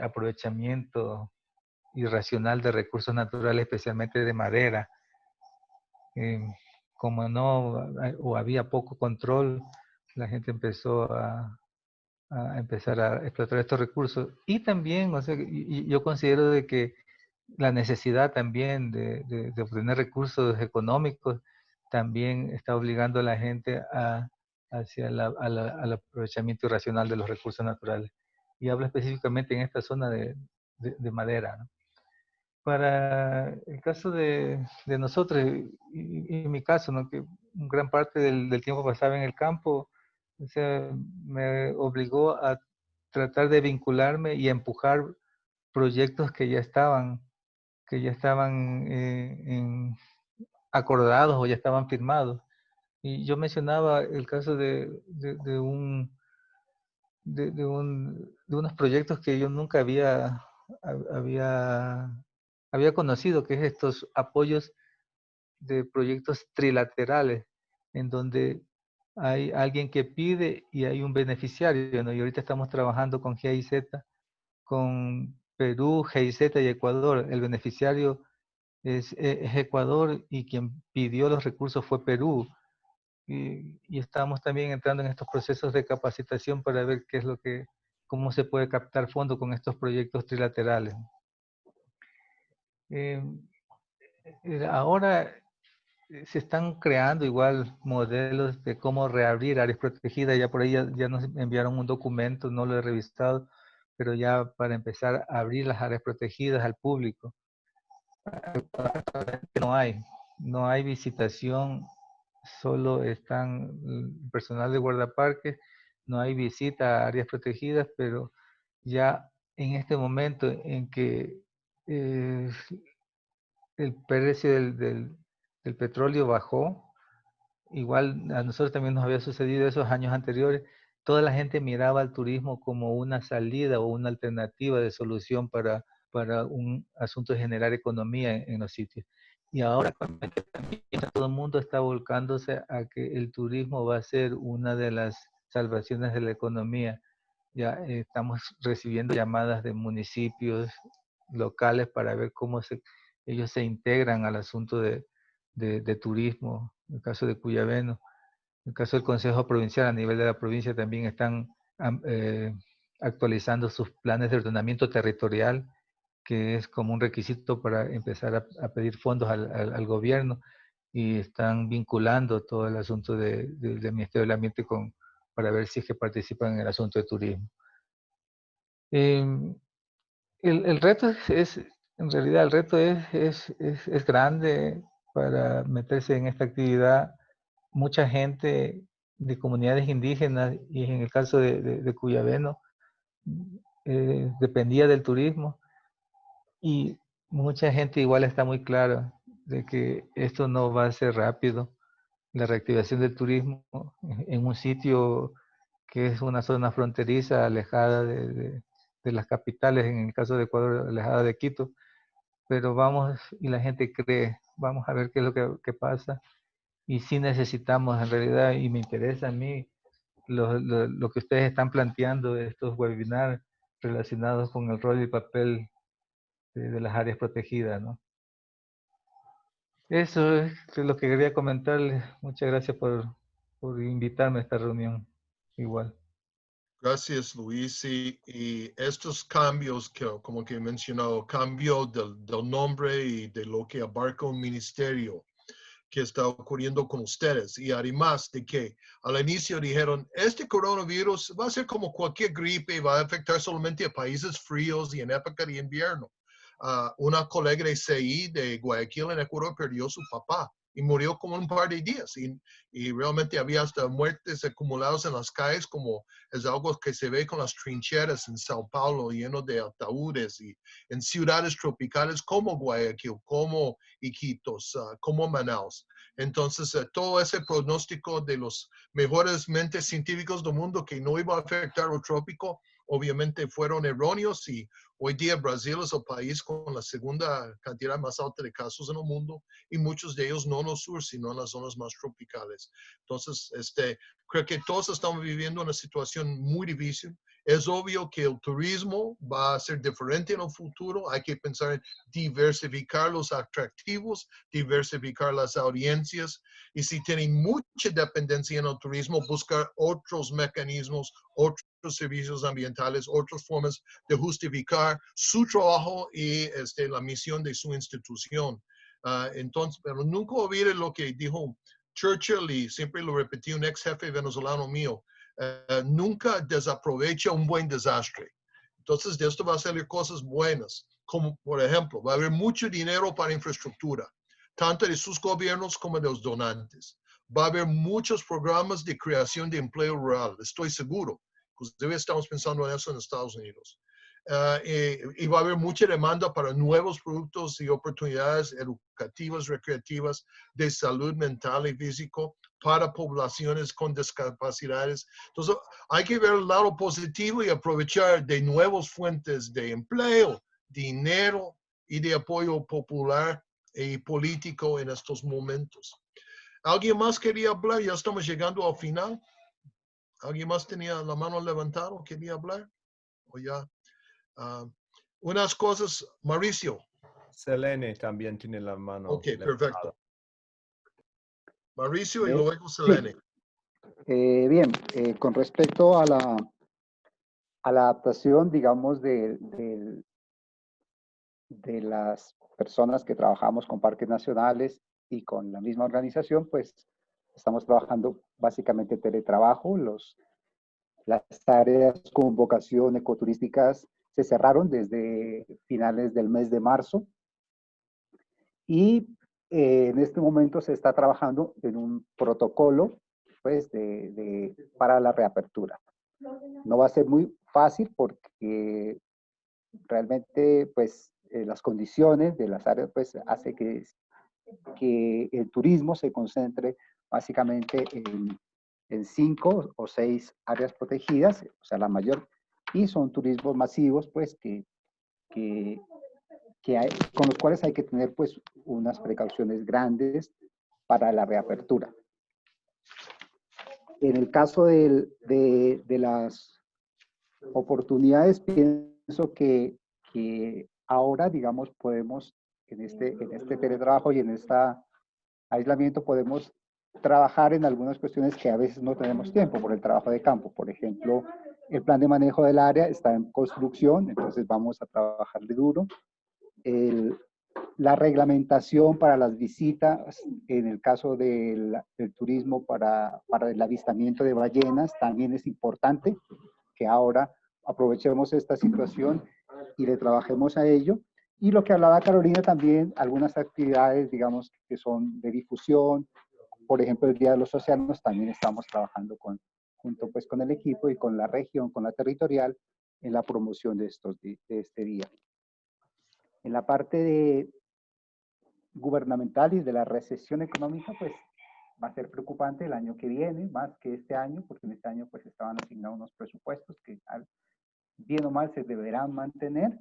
aprovechamiento irracional de recursos naturales, especialmente de madera. Em, como no o había poco control, la gente empezó a, empezar a explotar estos recursos. Y también, o sea, yo considero de que la necesidad también de, obtener recursos económicos también está obligando a la gente a, hacia al aprovechamiento irracional de los recursos naturales. Y hablo específicamente en esta zona de, de, madera. Para el caso de, nosotros, y, en mi caso, ¿no? que gran parte del, tiempo pasaba en el campo, o sea, me obligó a tratar de vincularme y empujar proyectos que ya estaban, que ya estaban eh, en, acordados o ya estaban firmados. Y yo mencionaba el caso de, de, un, de, un, de unos proyectos que yo nunca había, había, había conocido, que es estos apoyos de proyectos trilaterales, en donde hay alguien que pide y hay un beneficiario. ¿no? Y ahorita estamos trabajando con GIZ, con Perú, GIZ y Ecuador. El beneficiario es, es Ecuador y quien pidió los recursos fue Perú y, estamos también entrando en estos procesos de capacitación para ver qué es lo que, cómo se puede captar fondos con estos proyectos trilaterales. Eh, eh, ahora se están creando igual modelos de cómo reabrir áreas protegidas. Ya por ahí ya, nos enviaron un documento, no lo he revisado, pero ya para empezar a abrir las áreas protegidas al público. No hay, no hay visitación solo están personal de guardaparques, no hay visita a áreas protegidas, pero ya en este momento en que eh, el precio del, del, petróleo bajó, igual a nosotros también nos había sucedido esos años anteriores, toda la gente miraba al turismo como una salida o una alternativa de solución para, para un asunto de generar economía en, los sitios. Y ahora todo el mundo está volcándose a que el turismo va a ser una de las salvaciones de la economía. Ya estamos recibiendo llamadas de municipios locales para ver cómo ellos se integran al asunto de, de, turismo, en el caso de Cuyabeno. En el caso del Consejo Provincial, a nivel de la provincia también están eh, actualizando sus planes de ordenamiento territorial, que es como un requisito para empezar a, pedir fondos al, gobierno y están vinculando todo el asunto del Ministerio del Ambiente con, para ver si es que participan en el asunto de turismo. Em, el, reto es, en realidad, el reto es, es, es, grande para meterse en esta actividad. Mucha gente de comunidades indígenas, y en el caso de, de, Cuyabeno, eh, dependía del turismo. Y mucha gente igual está muy clara de que esto no va a ser rápido. La reactivación del turismo en un sitio que es una zona fronteriza alejada de, de, las capitales, en el caso de Ecuador, alejada de Quito. Pero vamos, y la gente cree, vamos a ver qué es lo que, pasa. Y sí necesitamos, en realidad, y me interesa a mí, lo, lo, lo que ustedes están planteando, estos webinars relacionados con el rol y papel de, de las áreas protegidas, ¿no? Eso es lo que quería comentarles. Muchas gracias por, por invitarme a esta reunión igual. Gracias, Luis. Y, estos cambios que, como que he mencionado, cambio del, del, nombre y de lo que abarca un ministerio que está ocurriendo con ustedes. Y además de que al inicio dijeron, este coronavirus va a ser como cualquier gripe, va a afectar solamente a países fríos y en época de invierno. Uh, una colega de CI de Guayaquil en Ecuador perdió su papá y murió como un par de días y, y, realmente había hasta muertes acumuladas en las calles como es algo que se ve con las trincheras en Sao Paulo lleno de ataúdes y en ciudades tropicales como Guayaquil, como Iquitos, uh, como Manaus. Entonces, uh, todo ese pronóstico de los mejores mentes científicos del mundo que no iba a afectar el trópico, obviamente fueron erróneos y hoy día Brasil es el país con la segunda cantidad más alta de casos en el mundo y muchos de ellos no en el sur, sino en las zonas más tropicales. Entonces, este, creo que todos estamos viviendo una situación muy difícil. Es obvio que el turismo va a ser diferente en el futuro. Hay que pensar en diversificar los atractivos, diversificar las audiencias. Y si tienen mucha dependencia en el turismo, buscar otros mecanismos, otros servicios ambientales, otras formas de justificar su trabajo y este, la misión de su institución. Uh, entonces, pero nunca olvide lo que dijo Churchill y siempre lo repetí un ex jefe venezolano mío, uh, nunca desaprovecha un buen desastre. Entonces, de esto va a salir cosas buenas, como por ejemplo, va a haber mucho dinero para infraestructura, tanto de sus gobiernos como de los donantes. Va a haber muchos programas de creación de empleo rural, estoy seguro. Inclusive estamos pensando en eso en Estados Unidos. Y, y, va a haber mucha demanda para nuevos productos y oportunidades educativas, recreativas, de salud mental y físico para poblaciones con discapacidades. Entonces, hay que ver el lado positivo y aprovechar de nuevas fuentes de empleo, dinero y de apoyo popular y político en estos momentos. ¿Alguien más quería hablar? Ya estamos llegando al final. ¿Alguien más tenía la mano levantada quería hablar? ¿O ya? Uh, unas cosas, Mauricio. Selene también tiene la mano. Ok, perfecto. Mauricio y luego Selene. Eh, bien, eh, con respecto a la, a la adaptación, digamos, de, de, de las personas que trabajamos con parques nacionales y con la misma organización, pues estamos trabajando básicamente teletrabajo. Los, las áreas con vocación ecoturísticas se cerraron desde finales del mes de marzo y eh, en este momento se está trabajando en un protocolo pues, de, de, para la reapertura. No va a ser muy fácil porque realmente pues, eh, las condiciones de las áreas pues, hace que, que el turismo se concentre básicamente en, en cinco o seis áreas protegidas, o sea, la mayor, y son turismos masivos, pues, que, que, que hay, con los cuales hay que tener, pues, unas precauciones grandes para la reapertura. En el caso de, de, las oportunidades, pienso que, que ahora, digamos, podemos, en este, en este teletrabajo y en este aislamiento, podemos trabajar en algunas cuestiones que a veces no tenemos tiempo por el trabajo de campo. Por ejemplo, el plan de manejo del área está en construcción, entonces vamos a trabajarle duro. El, la reglamentación para las visitas, en el caso del, turismo para, para, el avistamiento de ballenas, también es importante que ahora aprovechemos esta situación y le trabajemos a ello. Y lo que hablaba Carolina también, algunas actividades, digamos, que son de difusión, por ejemplo, el Día de los Océanos, también estamos trabajando con, junto pues con el equipo y con la región, con la territorial, en la promoción de, estos, de este día. En la parte de gubernamental y de la recesión económica, pues va a ser preocupante el año que viene, más que este año, porque en este año pues estaban asignados unos presupuestos que bien o mal se deberán mantener,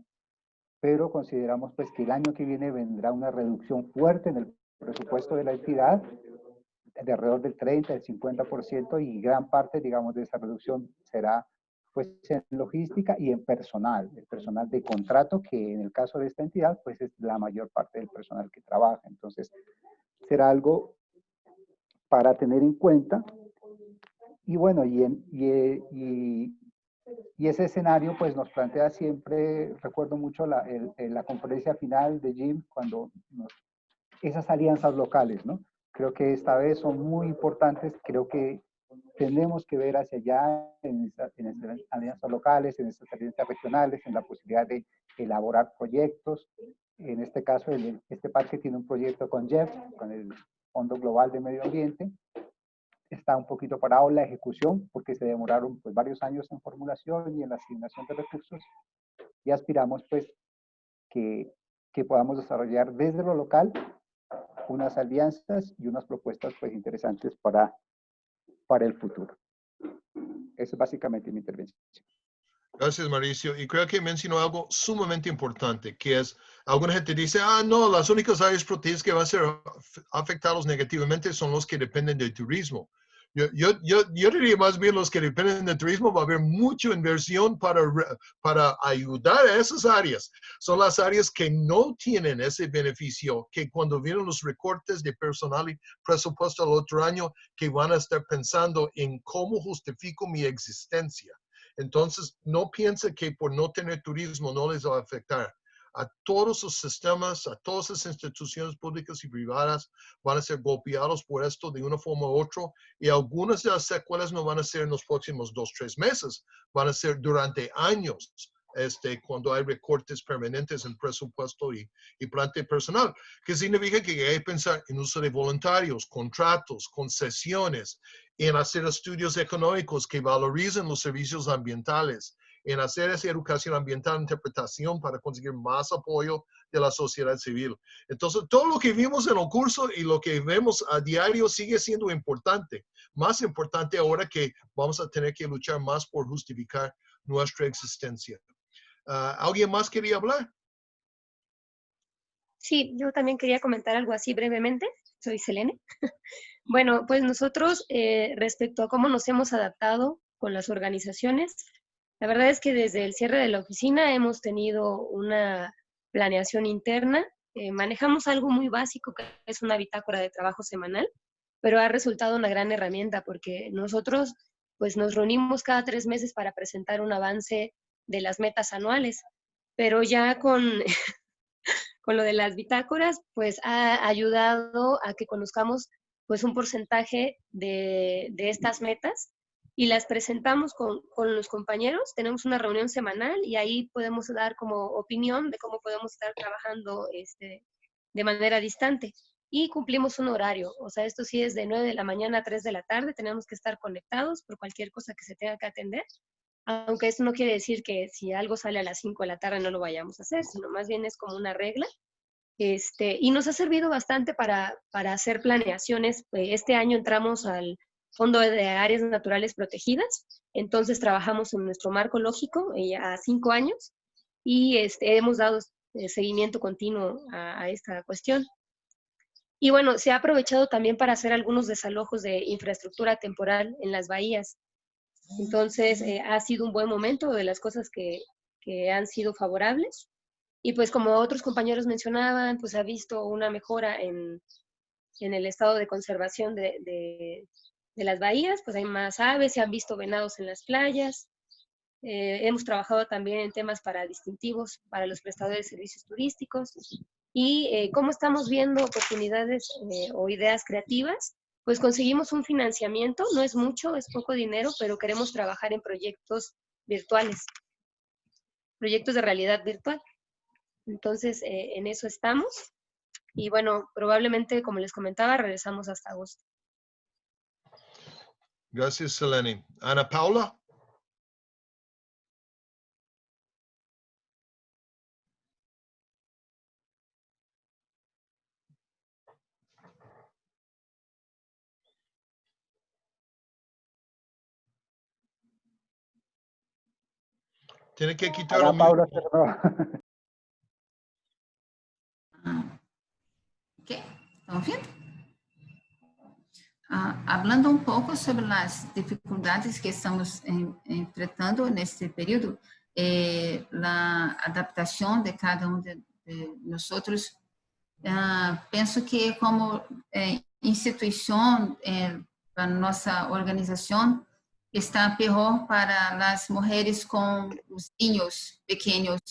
pero consideramos pues que el año que viene vendrá una reducción fuerte en el presupuesto de la entidad, de alrededor del 30, del 50%, y gran parte, digamos, de esa reducción será pues en logística y en personal, el personal de contrato, que en el caso de esta entidad, pues es la mayor parte del personal que trabaja. Entonces, será algo para tener en cuenta. Y bueno, y, en, y, y, ese escenario pues nos plantea siempre, recuerdo mucho la, la conferencia final de Jim, cuando esas alianzas locales, ¿no? Creo que esta vez son muy importantes, creo que tenemos que ver hacia allá en, estas alianzas locales, en estas alianzas regionales, en la posibilidad de elaborar proyectos. En este caso, este parque tiene un proyecto con Jeff, con el Fondo Global de Medio Ambiente. Está un poquito parado la ejecución porque se demoraron pues, varios años en formulación y en la asignación de recursos. Y aspiramos pues que, que podamos desarrollar desde lo local unas alianzas y unas propuestas pues interesantes para para el futuro. Esa es básicamente mi intervención. Gracias, Mauricio. Y creo que mencionó algo sumamente importante, que es, alguna gente dice, ah, no, las únicas áreas protegidas que van a ser afectados negativamente son los que dependen del turismo. Yo, yo, yo, diría más bien los que dependen del turismo, va a haber mucha inversión para, para ayudar a esas áreas. Son las áreas que no tienen ese beneficio, que cuando vienen los recortes de personal y presupuesto al otro año, que van a estar pensando en cómo justifico mi existencia. Entonces, no piense que por no tener turismo no les va a afectar a todos sus sistemas, a todas las instituciones públicas y privadas van a ser golpeados por esto de una forma u otra y algunas de las secuelas no van a ser en los próximos dos, tres meses, van a ser durante años. Este, cuando hay recortes permanentes en presupuesto y, y planta personal, que significa que hay que pensar en uso de voluntarios, contratos, concesiones, en hacer estudios económicos que valoricen los servicios ambientales, en hacer esa educación ambiental, interpretación para conseguir más apoyo de la sociedad civil. Entonces, todo lo que vimos en el curso y lo que vemos a diario sigue siendo importante. Más importante ahora que vamos a tener que luchar más por justificar nuestra existencia. Ah, ¿Alguien más quería hablar? Sí, yo también quería comentar algo así brevemente. Soy Selene. bueno, pues nosotros, eh, respecto a cómo nos hemos adaptado con las organizaciones, la verdad es que desde el cierre de la oficina hemos tenido una planeación interna. Eh, manejamos algo muy básico que es una bitácora de trabajo semanal, pero ha resultado una gran herramienta porque nosotros pues nos reunimos cada tres meses para presentar un avance de las metas anuales, pero ya con, con lo de las bitácoras pues ha ayudado a que conozcamos pues un porcentaje de, de estas metas y las presentamos con, con, los compañeros. Tenemos una reunión semanal y ahí podemos dar como opinión de cómo podemos estar trabajando este, de manera distante. Y cumplimos un horario, o sea, esto sí es de 9 de la mañana a 3 de la tarde, tenemos que estar conectados por cualquier cosa que se tenga que atender, aunque eso no quiere decir que si algo sale a las 5 de la tarde no lo vayamos a hacer, sino más bien es como una regla. Este, y nos ha servido bastante para, para hacer planeaciones. Este año entramos al, Fondo de Áreas Naturales Protegidas. Entonces trabajamos en nuestro marco lógico ya cinco años y este, hemos dado eh, seguimiento continuo a, esta cuestión. Y bueno, se ha aprovechado también para hacer algunos desalojos de infraestructura temporal en las bahías. Entonces, eh, ha sido un buen momento de las cosas que, que, han sido favorables. Y pues como otros compañeros mencionaban, pues ha visto una mejora en, en el estado de conservación de, de, las bahías, pues hay más aves, se han visto venados en las playas, eh, hemos trabajado también en temas para distintivos para los prestadores de servicios turísticos y eh, cómo estamos viendo oportunidades eh, o ideas creativas, pues conseguimos un financiamiento, no es mucho, es poco dinero, pero queremos trabajar en proyectos virtuales, proyectos de realidad virtual. Entonces, en eso estamos. Y bueno, probablemente, como les comentaba, regresamos hasta agosto. Gracias, Selene. Ana Paula. Tiene que quitar Ana Paula, ¿Qué? ¿Estamos bien? Hablando un poco sobre las dificultades que estamos en, enfrentando neste período, eh, la adaptação de cada um de, de nosotros, ah, penso que como eh, instituição, eh, a nossa organização, está pior para as mulheres com os filhos pequenos,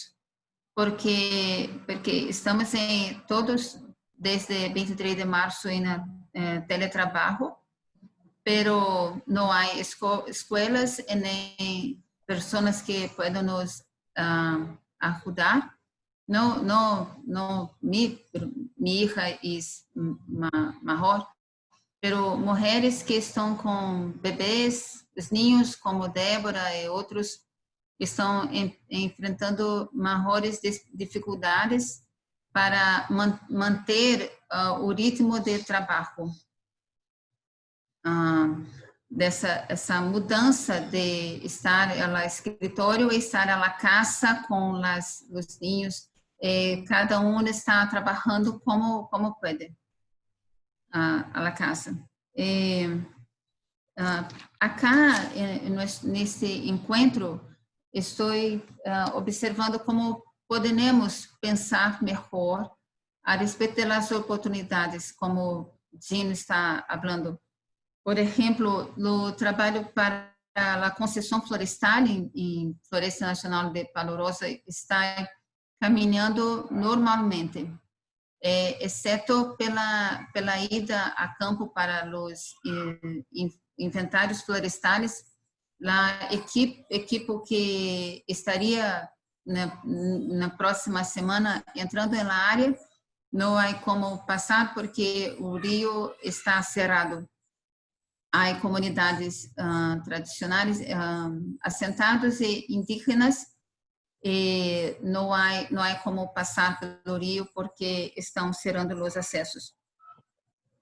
porque porque estamos em todos desde 23 de março em eh, teletrabalho, pero não há esco escolas e nem pessoas que podem nos uh, ajudar. Não, não, não, mi, minha hija é maior, pero mulheres que estão com bebês os ninhos, como Débora e outros, estão enfrentando maiores dificuldades para man, manter uh, o ritmo de trabalho. Uh, dessa essa mudança de estar no escritório e estar na casa com as, os ninhos, eh, cada um está trabalhando como como pode uh, a casa. E, Uh, acá, eh, nesse encontro, estou uh, observando como podemos pensar melhor a respeito das oportunidades, como Gino está falando. Por exemplo, no trabalho para a concessão florestal em, em Floresta Nacional de Palorosa está caminhando normalmente, é, exceto pela, pela ida a campo para os eh, inventários florestais, a equipe, equipe que estaria na, na próxima semana entrando na área, não há como passar porque o rio está cerrado. Há comunidades uh, tradicionais uh, assentadas e indígenas e não há não há como passar pelo rio porque estão cerrando os acessos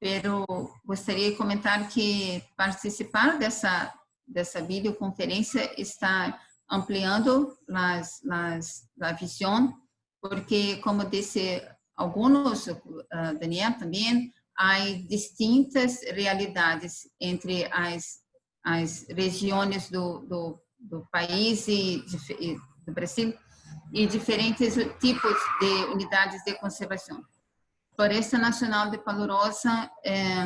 pero gostaria de comentar que participar dessa dessa videoconferência está ampliando las, las, a visão, porque, como disse alguns, uh, Daniel também, há distintas realidades entre as, regiões do, do, do país e, do Brasil e diferentes tipos de unidades de conservação. Floresta Nacional de Palorosa, é,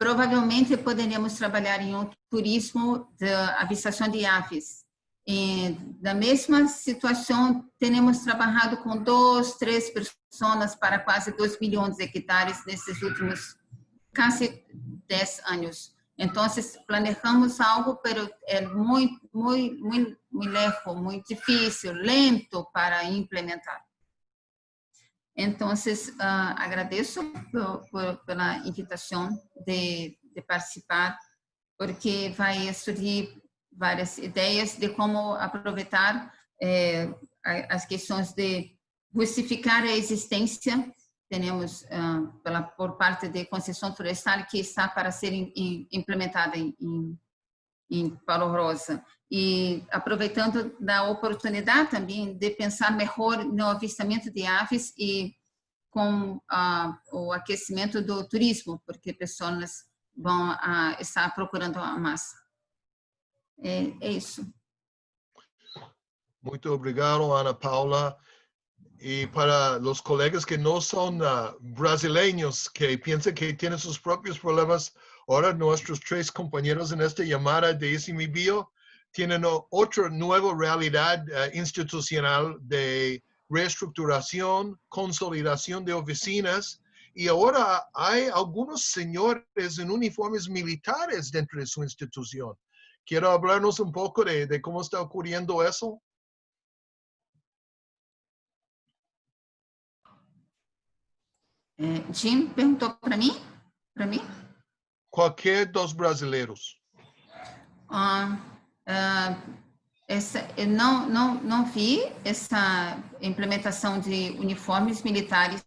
provavelmente poderíamos trabalhar em um turismo de avistação de aves. E, na mesma situação, temos trabalhado com duas, três pessoas para quase 2 milhões de hectares nesses últimos quase 10 anos. Então, planejamos algo, mas é muito, muito, muito, muito muito difícil, lento para implementar. Então, uh, agradeço por, por, pela invitação de, de, participar, porque vai surgir várias ideias de como aproveitar eh, as questões de justificar a existência. Temos uh, pela, por parte de concessão florestal que está para ser in, in, implementada em, em, em Paulo Rosa. E aproveitando da oportunidade também de pensar melhor no avistamento de aves e com uh, o aquecimento do turismo, porque pessoas vão uh, estar procurando a massa. É, é isso. Muito obrigado, Ana Paula. Y para los colegas que no son uh, que piensan que tienen sus propios problemas, ahora nuestros tres compañeros en esta llamada de Bio tienen otra nueva realidad uh, institucional de reestructuración, consolidación de oficinas, y ahora hay algunos señores en uniformes militares dentro de su institución. ¿Quiero hablarnos un poco de, cómo está ocurriendo eso? É, Jim perguntou para mim? Para mim? Qualquer dos brasileiros. Ah, ah, essa, não, não, não vi essa implementação de uniformes militares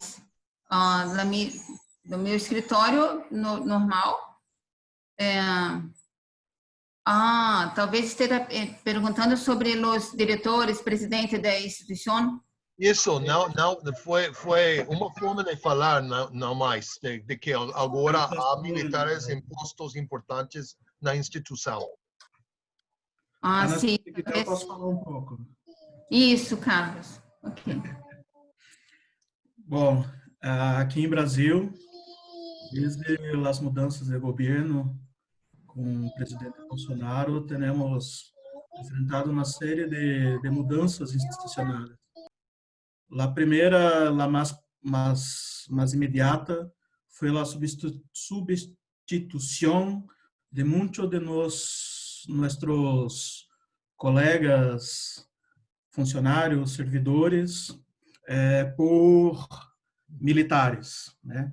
ah, mi, no meu escritório no, normal. É, ah, talvez esteja eh, perguntando sobre os diretores, presidente da instituição. Isso não, não foi, foi uma forma de falar, não, não mais, de, de que agora há militares em postos importantes na instituição. Ah, Ana, sim. Eu posso falar um pouco. Isso, Carlos. Ok. Bom, aqui em Brasil, desde as mudanças de governo com o presidente Bolsonaro, temos enfrentado uma série de, de mudanças institucionais La primera, la más, más, más inmediata, fue la sustitución de muchos de nos, nuestros colegas, funcionários, servidores, eh, por militares, né?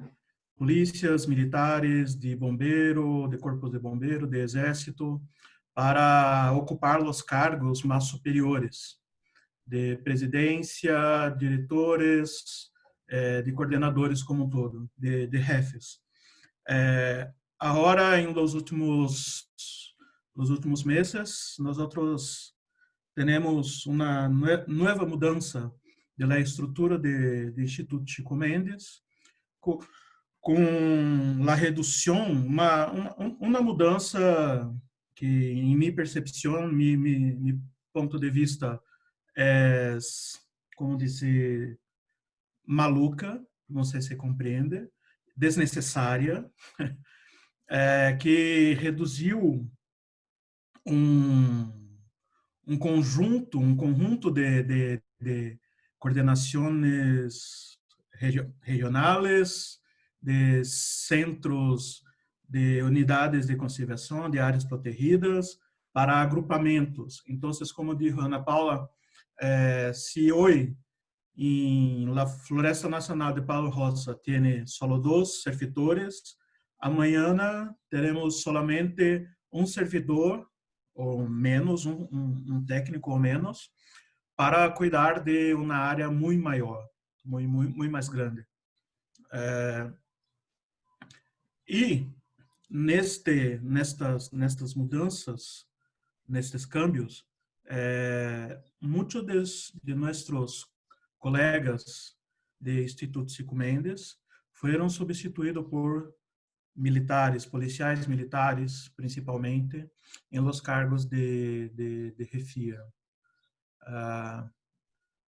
polícias militares, de bombeiro, de corpos de bombeiro, de exército, para ocupar os cargos mais superiores de presidência, diretores, é, de coordenadores como um todo, de, de jefes. É, agora, em los últimos, los últimos meses, nós temos uma nova mudança da estrutura do Instituto Chico Mendes, com, com a redução, uma, uma, uma mudança que, em minha percepção, meu ponto de vista, é, como dizer, maluca, não sei se compreende, desnecessária, é, que reduziu um, um conjunto, um conjunto de, de, de coordenações regionais, de centros de unidades de conservação de áreas protegidas para agrupamentos. Então, como disse Ana Paula, eh, si hoy en la Floresta Nacional de Palo Rosa tiene solo dos servidores, amanhã teremos solamente um servidor ou menos, um, técnico ou menos, para cuidar de uma área muito maior, muito, muito, muito mais grande. É, e neste, nestas, nestas mudanças, nestes câmbios, é, muitos de, de colegas de Instituto Cico Mendes foram substituídos por militares, policiais militares, principalmente, em los cargos de, de, de refia. Uh,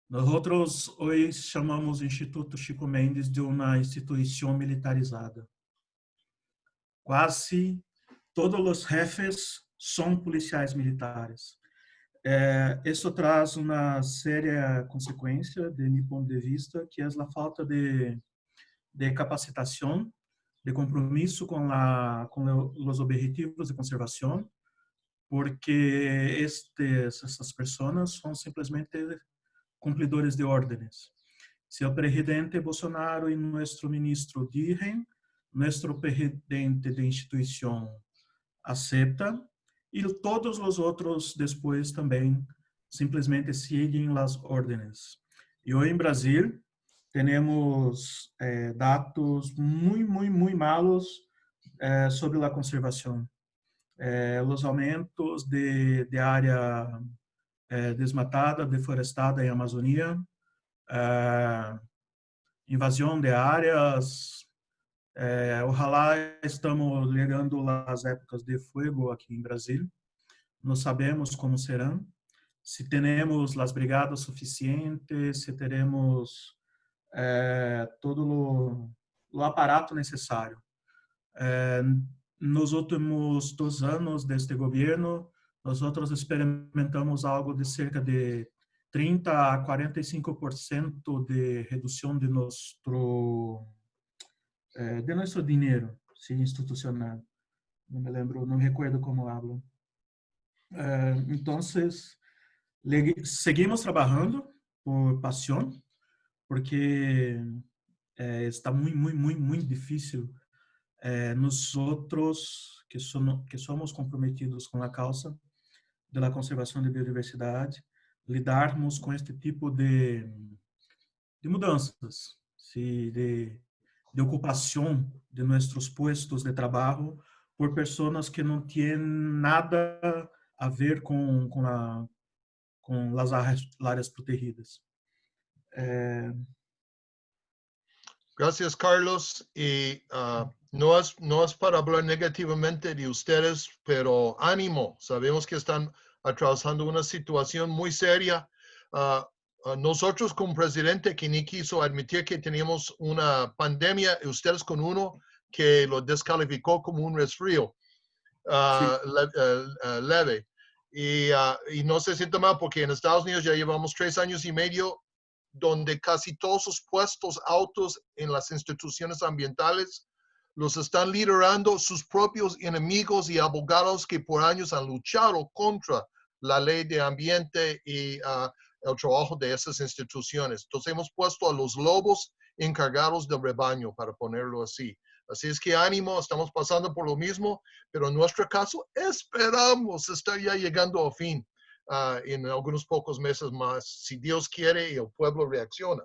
nós outros hoje chamamos Instituto Chico Mendes de uma instituição militarizada. Quase todos os jefes são policiais militares. É, isso traz uma séria consequência, de meu ponto de vista, que é a falta de, de capacitação, de compromisso com, com os objetivos de conservação, porque estes, essas pessoas são simplesmente cumpridores de ordens. Se o presidente Bolsonaro e nosso ministro dizem, nosso presidente de instituição aceita, e todos os outros depois também simplesmente seguem as ordens. E hoje em Brasil temos eh, dados muito, muito, muito malos eh, sobre a conservação. Eh, os aumentos de, de área desmatada, deforestada em Amazônia, invasão de áreas, é, ojalá estamos chegando às épocas de fogo aqui em Brasil. Não sabemos como serão. Se teremos as brigadas suficientes, se teremos é, todo o, aparato necessário. É, nos últimos dois anos deste governo, nós outros experimentamos algo de cerca de 30 a 45% de redução de nosso eh, de nosso dinheiro sim, institucional. Não me lembro, não me recuerdo como hablo. Eh, então, seguimos trabalhando por paixão, porque eh, está muito, muito, muito, muito difícil eh, nós outros que somos, que somos comprometidos com a causa da conservação da biodiversidade, lidarmos com este tipo de, de mudanças, se de de ocupação de nossos postos de trabalho por pessoas que não têm nada a ver com, com, a, com as áreas, protegidas. É... Gracias, Carlos. Y uh, no, es, no para hablar negativamente de ustedes, pero ánimo. Sabemos que están atravesando una situación muy seria. Uh, Ah, nosotros como presidente que ni quiso admitir que teníamos una pandemia y ustedes con uno que lo descalificó como un resfrío ah, ah, leve. Y, y, no se siente mal porque en Estados Unidos ya llevamos tres años y medio donde casi todos los puestos altos en las instituciones ambientales los están liderando sus propios enemigos y abogados que por años han luchado contra la ley de ambiente y el trabajo de esas instituciones. Entonces hemos puesto a los lobos encargados del rebaño, para ponerlo así. Así es que ánimo, estamos pasando por lo mismo, pero en nuestro caso esperamos estar ya llegando a fin uh, en algunos pocos meses más, si Dios quiere y el pueblo reacciona.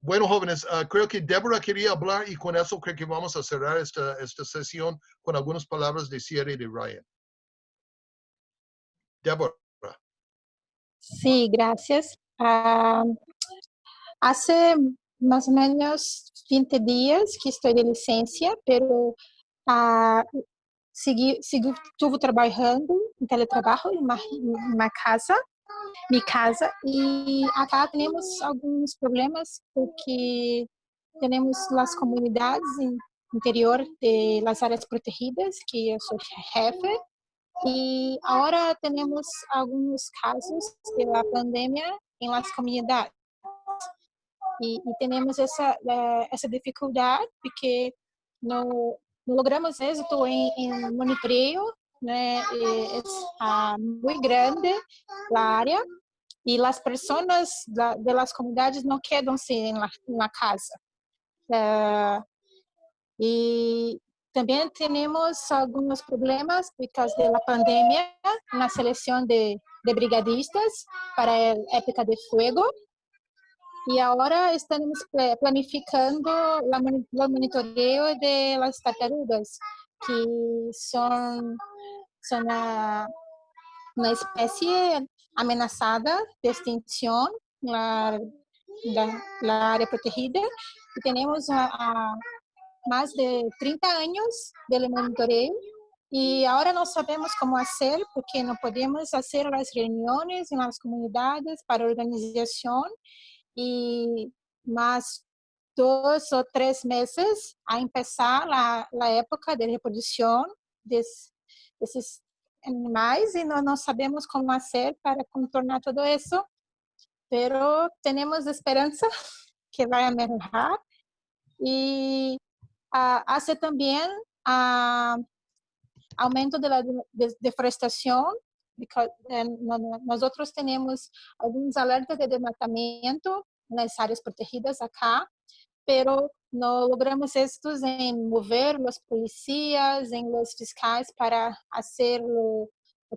Bueno, jóvenes, uh, creo que Débora quería hablar y con eso creo que vamos a cerrar esta, esta sesión con algunas palabras de cierre de Ryan. Débora. Sí, gracias. Ah, hace más o menos 20 días que estoy de licencia, pero ah, segui, segui, estuve trabajando en teletrabajo en una, casa, mi casa, y acá tenemos algunos problemas porque tenemos las comunidades interior de las áreas protegidas, que yo soy jefe, Y ahora tenemos algunos casos de la pandemia en las comunidades. Y, y tenemos esa, esa dificuldad porque no logramos éxito en, en monitoreo, né? es uh, muy grande la área y las personas da, de las comunidades en la, en la casa. Uh, Também temos alguns problemas por causa da pandemia na seleção de, de brigadistas para a época de fogo. E agora estamos planificando o monitoreio de las tartarugas, que são, uma, espécie ameaçada de extinção na área protegida. E temos a, a más de 30 años del monitoreo y ahora no sabemos cómo hacer porque no podemos hacer las reuniones en las comunidades para organización y más dos o tres meses a empezar la, la época de reproducción de, desses animais e nós não sabemos como fazer para contornar tudo isso, pero temos esperança que vai melhorar e uh, hace también uh, aumento de la de deforestación, because, nosotros tenemos algunos alertas de desmatamento nas áreas protegidas acá, pero no logramos estos en mover los policías, en los fiscales para hacer lo,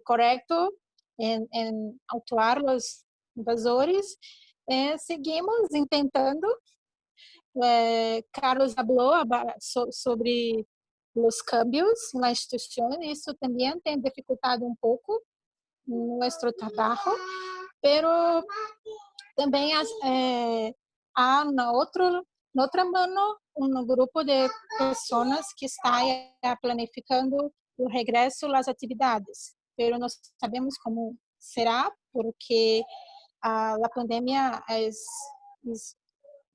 correcto, en, en autuar los invasores. Eh, seguimos intentando eh, Carlos habló sobre los cambios institución y eso también ha dificultado un poco nuestro trabajo, pero también eh, há na, outro, na outra um grupo de pessoas que está planificando o regresso às atividades, mas não sabemos como será porque a, a pandemia é, é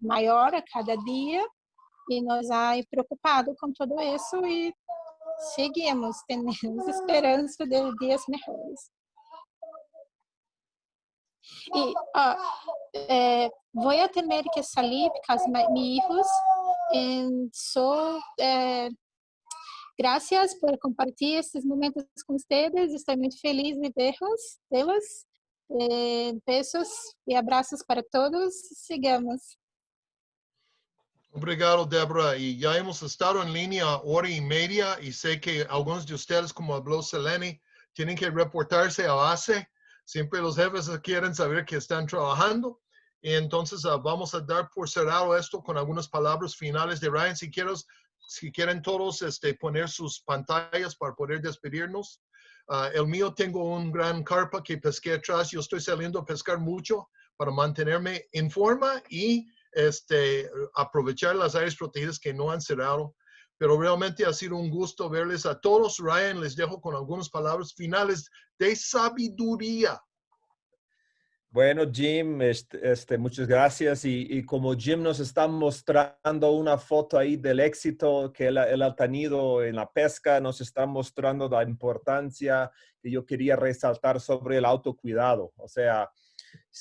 maior a cada dia e nós há preocupado com tudo isso e seguimos, temos esperança de dias melhores. Uh, eh, voy a tener que salir porque mis hijos en so, eh, gracias por compartir estes momentos com ustedes. Estou muito feliz de vê-los. Eh, beijos e abraços para todos. Sigamos. Obrigado, Débora. Y ya hemos estado en línea hora y media y sé que algunos de ustedes, como habló Selene, tienen que reportarse a base. Siempre los jefes quieren saber que están trabajando. Y entonces uh, vamos a dar por cerrado esto con algunas palabras finales de Ryan. Si, quieres, si quieren todos este, poner sus pantallas para poder despedirnos. Uh, el mío tengo un gran carpa que pesqué atrás. Yo estoy saliendo a pescar mucho para mantenerme en forma y este, aprovechar las áreas protegidas que no han cerrado. Pero realmente ha sido un gusto verles a todos. Ryan, les dejo con algunas palabras finales de sabiduría. Bueno, Jim, este, este muchas gracias. Y, como Jim nos está mostrando una foto ahí del éxito que él, él, ha tenido en la pesca, nos está mostrando la importancia que yo quería resaltar sobre el autocuidado. O sea,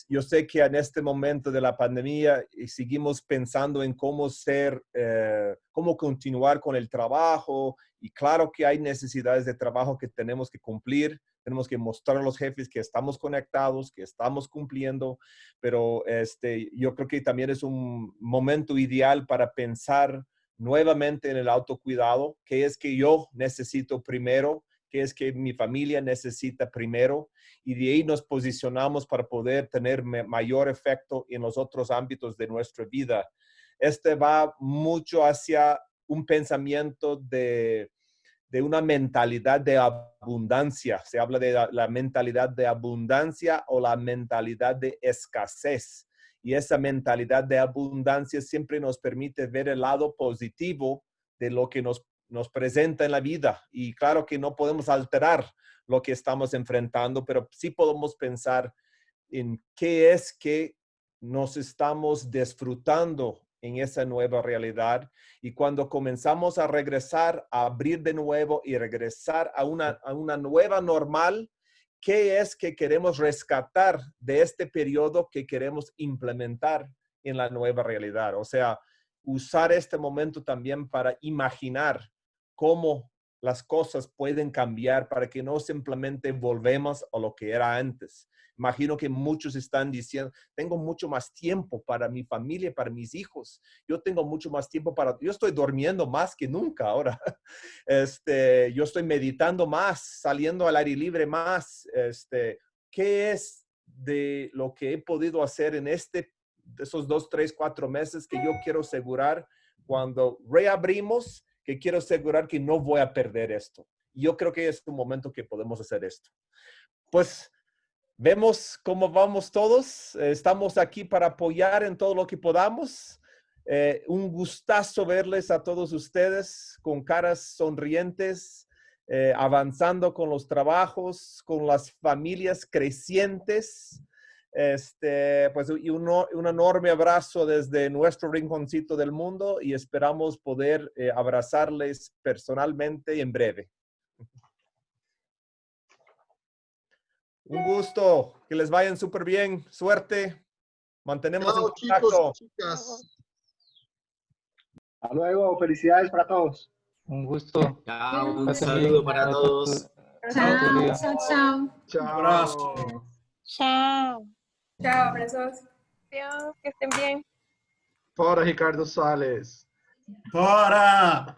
yo sé que en este momento de la pandemia eh, seguimos pensando en cómo ser, eh, cómo continuar con el trabajo y claro que hay necesidades de trabajo que tenemos que cumplir, tenemos que mostrar a los jefes que estamos conectados, que estamos cumpliendo, pero este, yo creo que también es un momento ideal para pensar nuevamente en el autocuidado, que es que yo necesito primero qué es que mi familia necesita primero y de ahí nos posicionamos para poder tener mayor efecto en los otros ámbitos de nuestra vida. Este va mucho hacia un pensamiento de, de una mentalidad de abundancia. Se habla de la, la, mentalidad de abundancia o la mentalidad de escasez. Y esa mentalidad de abundancia siempre nos permite ver el lado positivo de lo que nos nos presenta en la vida. Y claro que no podemos alterar lo que estamos enfrentando, pero sí podemos pensar en qué es que nos estamos disfrutando en esa nueva realidad. Y cuando comenzamos a regresar, a abrir de nuevo y regresar a una, a una nueva normal, ¿qué es que queremos rescatar de este periodo que queremos implementar en la nueva realidad? O sea, usar este momento también para imaginar cómo las cosas pueden cambiar para que no simplemente volvemos a lo que era antes. Imagino que muchos están diciendo, tengo mucho más tiempo para mi familia, para mis hijos. Yo tengo mucho más tiempo para, yo estoy durmiendo más que nunca ahora. Este, yo estoy meditando más, saliendo al aire libre más. Este, ¿qué es de lo que he podido hacer en este, esos dos, tres, cuatro meses que yo quiero asegurar cuando reabrimos? Quiero asegurar que no voy a perder esto. Yo creo que es un momento que podemos hacer esto. Pues vemos cómo vamos todos. Estamos aquí para apoyar en todo lo que podamos. Eh, un gustazo verles a todos ustedes con caras sonrientes, eh, avanzando con los trabajos, con las familias crecientes. Este, pues y un, un, enorme abrazo desde nuestro rinconcito del mundo y esperamos poder eh, abrazarles personalmente en breve. Un gusto, que les vayan súper bien, suerte, mantenemos Chao, contacto. Chicos, chicas. Hasta luego, felicidades para todos. Un gusto. Chao, un saludo para todos. Chao, chao, chao. Chao. Chao. Chao, abrazos. Adiós, que estén bien. Fora Ricardo Salles. Bora!